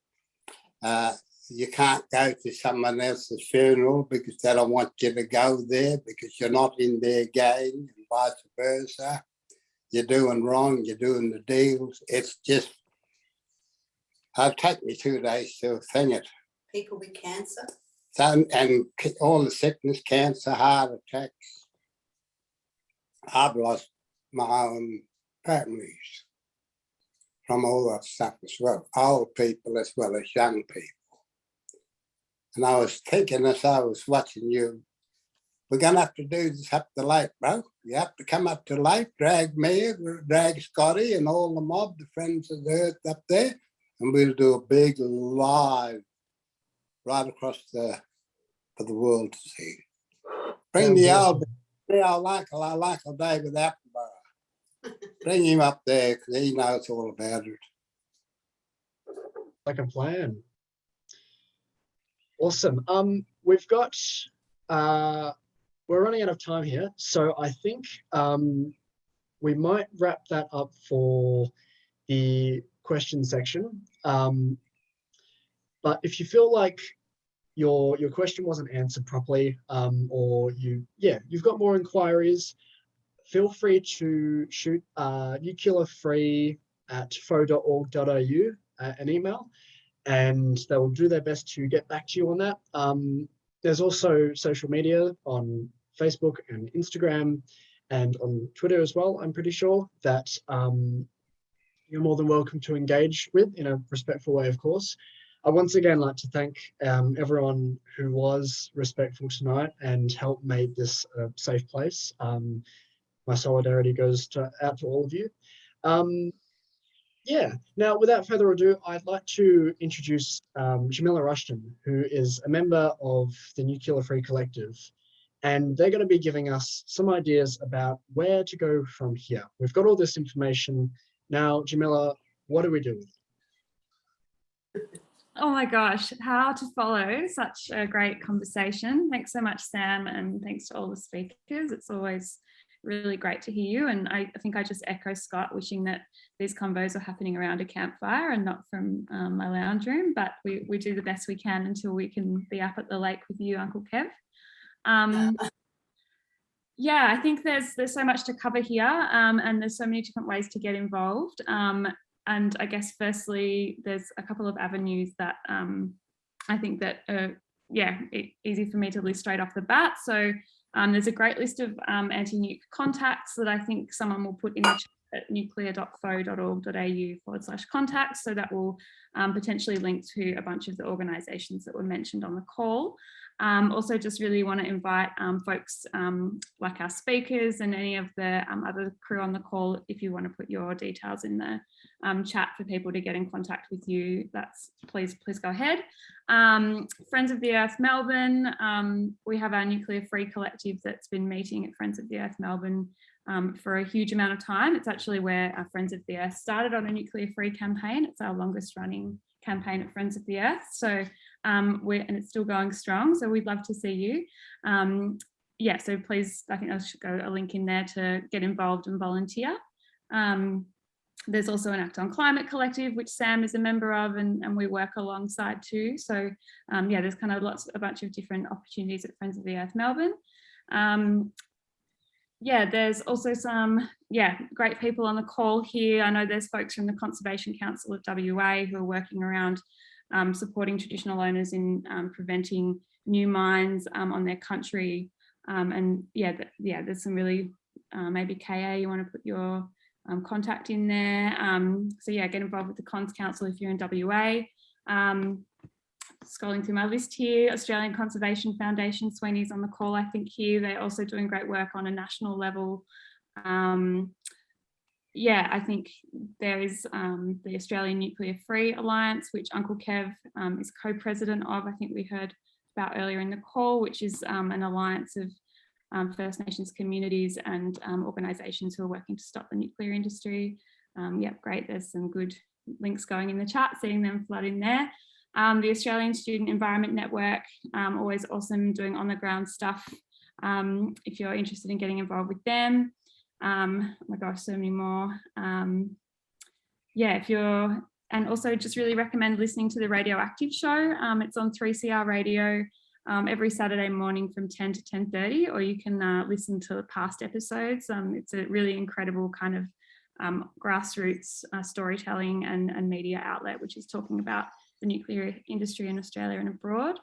Uh, you can't go to someone else's funeral because they don't want you to go there because you're not in their gang and vice versa. You're doing wrong, you're doing the deals. It's just, it'll take me two days to thing it. People with cancer. And all the sickness, cancer, heart attacks. I've lost my own families from all that stuff as well, old people as well as young people. And I was thinking as I was watching you, we're gonna have to do this up the lake, bro. You have to come up to the lake, drag me, drag Scotty and all the mob, the friends of the earth up there, and we'll do a big live right across the for the world to see. Bring the old, the old uncle, our uncle David Attenborough. Bring him up there because he knows all about it. like a plan. Awesome. Um, we've got uh, we're running out of time here, so I think um, we might wrap that up for the question section. Um, but if you feel like your your question wasn't answered properly, um, or you yeah you've got more inquiries, feel free to shoot uh, nuclearfree at foe.org.au uh, an email, and they will do their best to get back to you on that. Um, there's also social media on Facebook and Instagram and on Twitter as well, I'm pretty sure, that um, you're more than welcome to engage with in a respectful way, of course. I once again like to thank um, everyone who was respectful tonight and helped make this a safe place. Um, my solidarity goes to, out to all of you. Um, yeah, now without further ado, I'd like to introduce um, Jamila Rushton, who is a member of the Nuclear Free Collective. And they're going to be giving us some ideas about where to go from here. We've got all this information. Now, Jamila, what do we do? Oh my gosh, how to follow such a great conversation. Thanks so much, Sam, and thanks to all the speakers. It's always really great to hear you. And I, think I just echo Scott, wishing that these convos are happening around a campfire and not from um, my lounge room, but we, we do the best we can until we can be up at the lake with you, Uncle Kev. Um, yeah, I think there's there's so much to cover here um, and there's so many different ways to get involved. Um, and I guess firstly, there's a couple of avenues that um, I think that are, yeah, easy for me to list straight off the bat. So um, there's a great list of um, anti-nuke contacts that I think someone will put in the chat at nuclear.foe.org.au forward slash contacts. So that will um, potentially link to a bunch of the organisations that were mentioned on the call. Um, also just really want to invite um, folks um, like our speakers and any of the um, other crew on the call, if you want to put your details in the um, chat for people to get in contact with you, that's please, please go ahead. Friends of the Earth Melbourne, we have our nuclear free collective that's been meeting at Friends of the Earth Melbourne for a huge amount of time. It's actually where our Friends of the Earth started on a nuclear free campaign. It's our longest running campaign at Friends of the Earth. So um, we're, and it's still going strong. So we'd love to see you. Um, yeah, so please, I think I should go a link in there to get involved and volunteer. Um, there's also an Act on Climate Collective, which Sam is a member of, and, and we work alongside too. So um, yeah, there's kind of lots, a bunch of different opportunities at Friends of the Earth Melbourne. Um, yeah, there's also some, yeah, great people on the call here. I know there's folks from the Conservation Council of WA who are working around um, supporting traditional owners in um, preventing new mines um, on their country. Um, and yeah, th yeah, there's some really, uh, maybe KA, you want to put your um, contact in there. Um, so yeah, get involved with the Cons Council if you're in WA. Scrolling through my list here, Australian Conservation Foundation, Sweeney's on the call, I think here, they're also doing great work on a national level. Um, yeah, I think there is um, the Australian Nuclear Free Alliance, which Uncle Kev um, is co-president of. I think we heard about earlier in the call, which is um, an alliance of um, First Nations communities and um, organisations who are working to stop the nuclear industry. Yep, great. There's some good links going in the chat, seeing them flood in there. The Australian Student Environment Network, always awesome doing on the ground stuff. if you're interested in getting involved with them, um, oh my gosh, so many more. Um, yeah, if you're, and also just really recommend listening to the Radioactive show. Um, it's on 3CR radio um, every Saturday morning from 10 to 10.30, or you can uh, listen to the past episodes. Um, it's a really incredible kind of um, grassroots uh, storytelling and, and, media outlet, which is talking about the nuclear industry in Australia and abroad.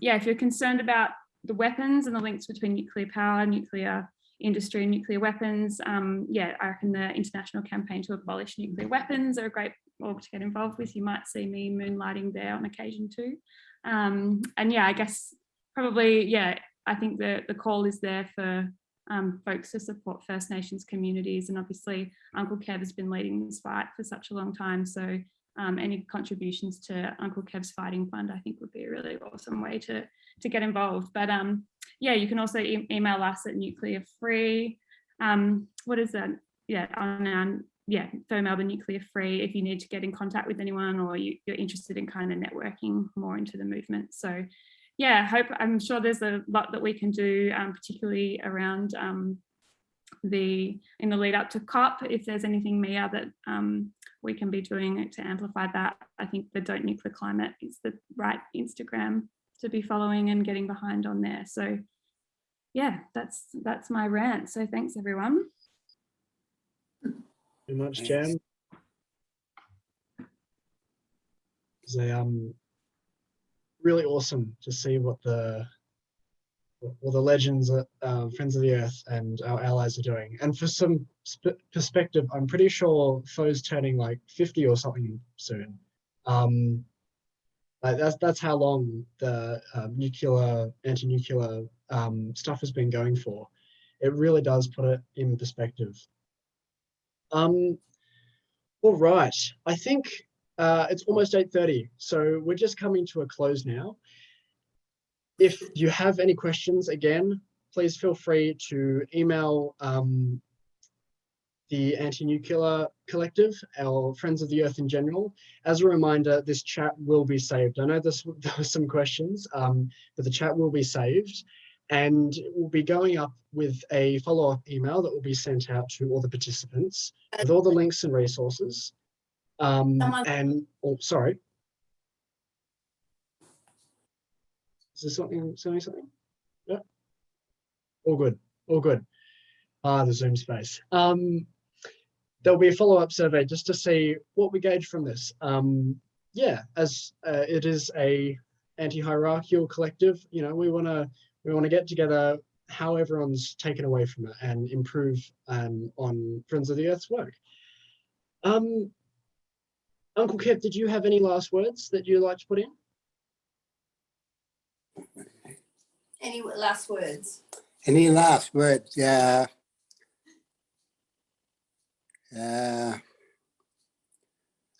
yeah, if you're concerned about the weapons and the links between nuclear power, nuclear industry and nuclear weapons. Um, yeah, I reckon the international campaign to abolish nuclear weapons are a great org to get involved with. You might see me moonlighting there on occasion too. Um, and yeah, I guess probably, yeah, I think the, the call is there for um, folks to support First Nations communities. And obviously Uncle Kev has been leading this fight for such a long time. So um, any contributions to Uncle Kev's Fighting Fund, I think would be a really awesome way to, to get involved. But um, yeah, you can also e email us at nuclear free. Um, what is that? Yeah, on our, yeah, FO Melbourne Nuclear Free if you need to get in contact with anyone or you, are interested in kind of networking more into the movement. So yeah, hope I'm sure there's a lot that we can do, um, particularly around um, the in the lead up to COP. If there's anything Mia that um, we can be doing it to amplify that, I think the Don't Nuke the Climate is the right Instagram to be following and getting behind on there. So yeah, that's that's my rant. So thanks everyone. Very much, Thanks. Jam. It's a, um, really awesome to see what the what the legends, uh, um, Friends of the Earth, and our allies are doing. And for some sp- perspective, I'm pretty sure Foe's turning like 50 or something soon. Um, like that's that's how long the uh, nuclear, anti-nuclear um, stuff has been going for. It really does put it in perspective. Um, all right, I think uh, it's almost 8.30, so we're just coming to a close now. If you have any questions, again, please feel free to email um, the Anti-Nuclear Collective, our Friends of the Earth in general. As a reminder, this chat will be saved. I know this, there were some questions, um, but the chat will be saved and we'll be going up with a follow-up email that will be sent out to all the participants with all the links and resources. Um, and, oh, sorry. Is there something, saying something? Yeah. All good, all good. Ah, the Zoom space. Um, there'll be a follow-up survey just to see what we gauge from this. Um, yeah, as uh, it is a anti-hierarchical collective, you know, we want to we want to get together how everyone's taken away from it and improve um, on Friends of the Earth's work. Um, Uncle Kev, did you have any last words that you'd like to put in? Any last words? Any last words? Yeah. Uh,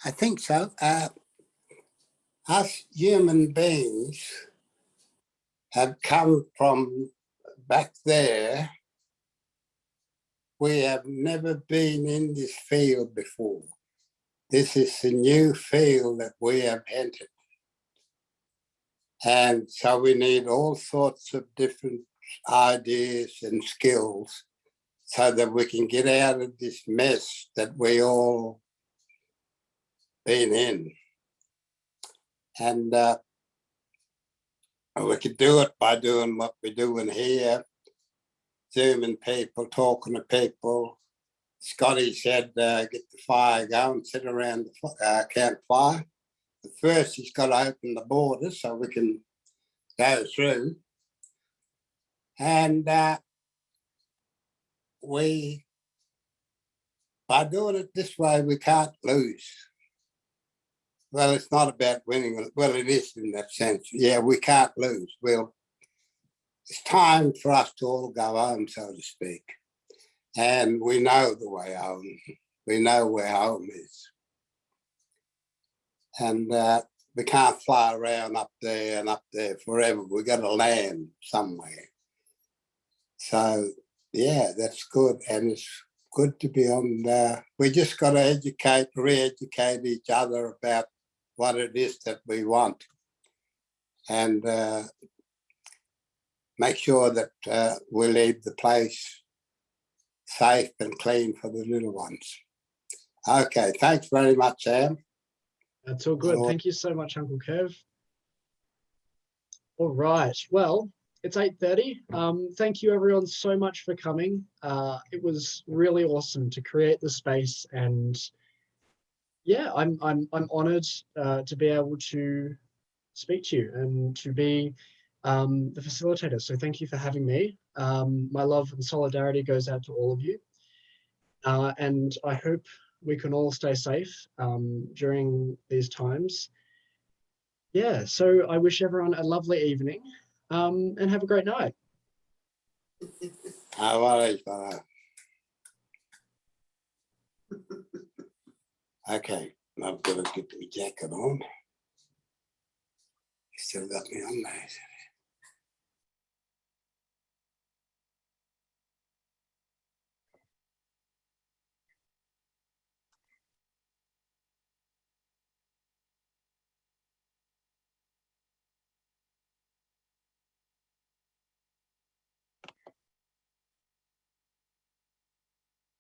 I think so. Uh, us human beings have come from back there. We have never been in this field before. This is the new field that we have entered. And so we need all sorts of different ideas and skills so that we can get out of this mess that we all been in. And uh, we could do it by doing what we're doing here, zooming people, talking to people. Scotty said, uh, get the fire going, sit around the uh, campfire. First, he's got to open the borders so we can go through. And uh, we, by doing it this way, we can't lose. Well, it's not about winning. Well, it is in that sense. Yeah, we can't lose. We'll, it's time for us to all go home, so to speak. And we know the way home. We know where home is. And uh, we can't fly around up there and up there forever. We got to land somewhere. So yeah, that's good, and it's good to be on. there. we just got to educate, re-educate each other about what it is that we want, and uh, make sure that uh, we leave the place safe and clean for the little ones. Okay, thanks very much, Sam. That's all good. Sure. Thank you so much, Uncle Kev. All right. Well, it's 8.30. Um, thank you everyone so much for coming. Uh, it was really awesome to create the space and yeah, I'm, I'm, I'm honored uh, to be able to speak to you and to be um, the facilitator. So thank you for having me. Um, my love and solidarity goes out to all of you. Uh, and I hope we can all stay safe um, during these times. Yeah, so I wish everyone a lovely evening um, and have a great night. No worries, brother. Okay, I've got to get my jacket on. You still got me on there.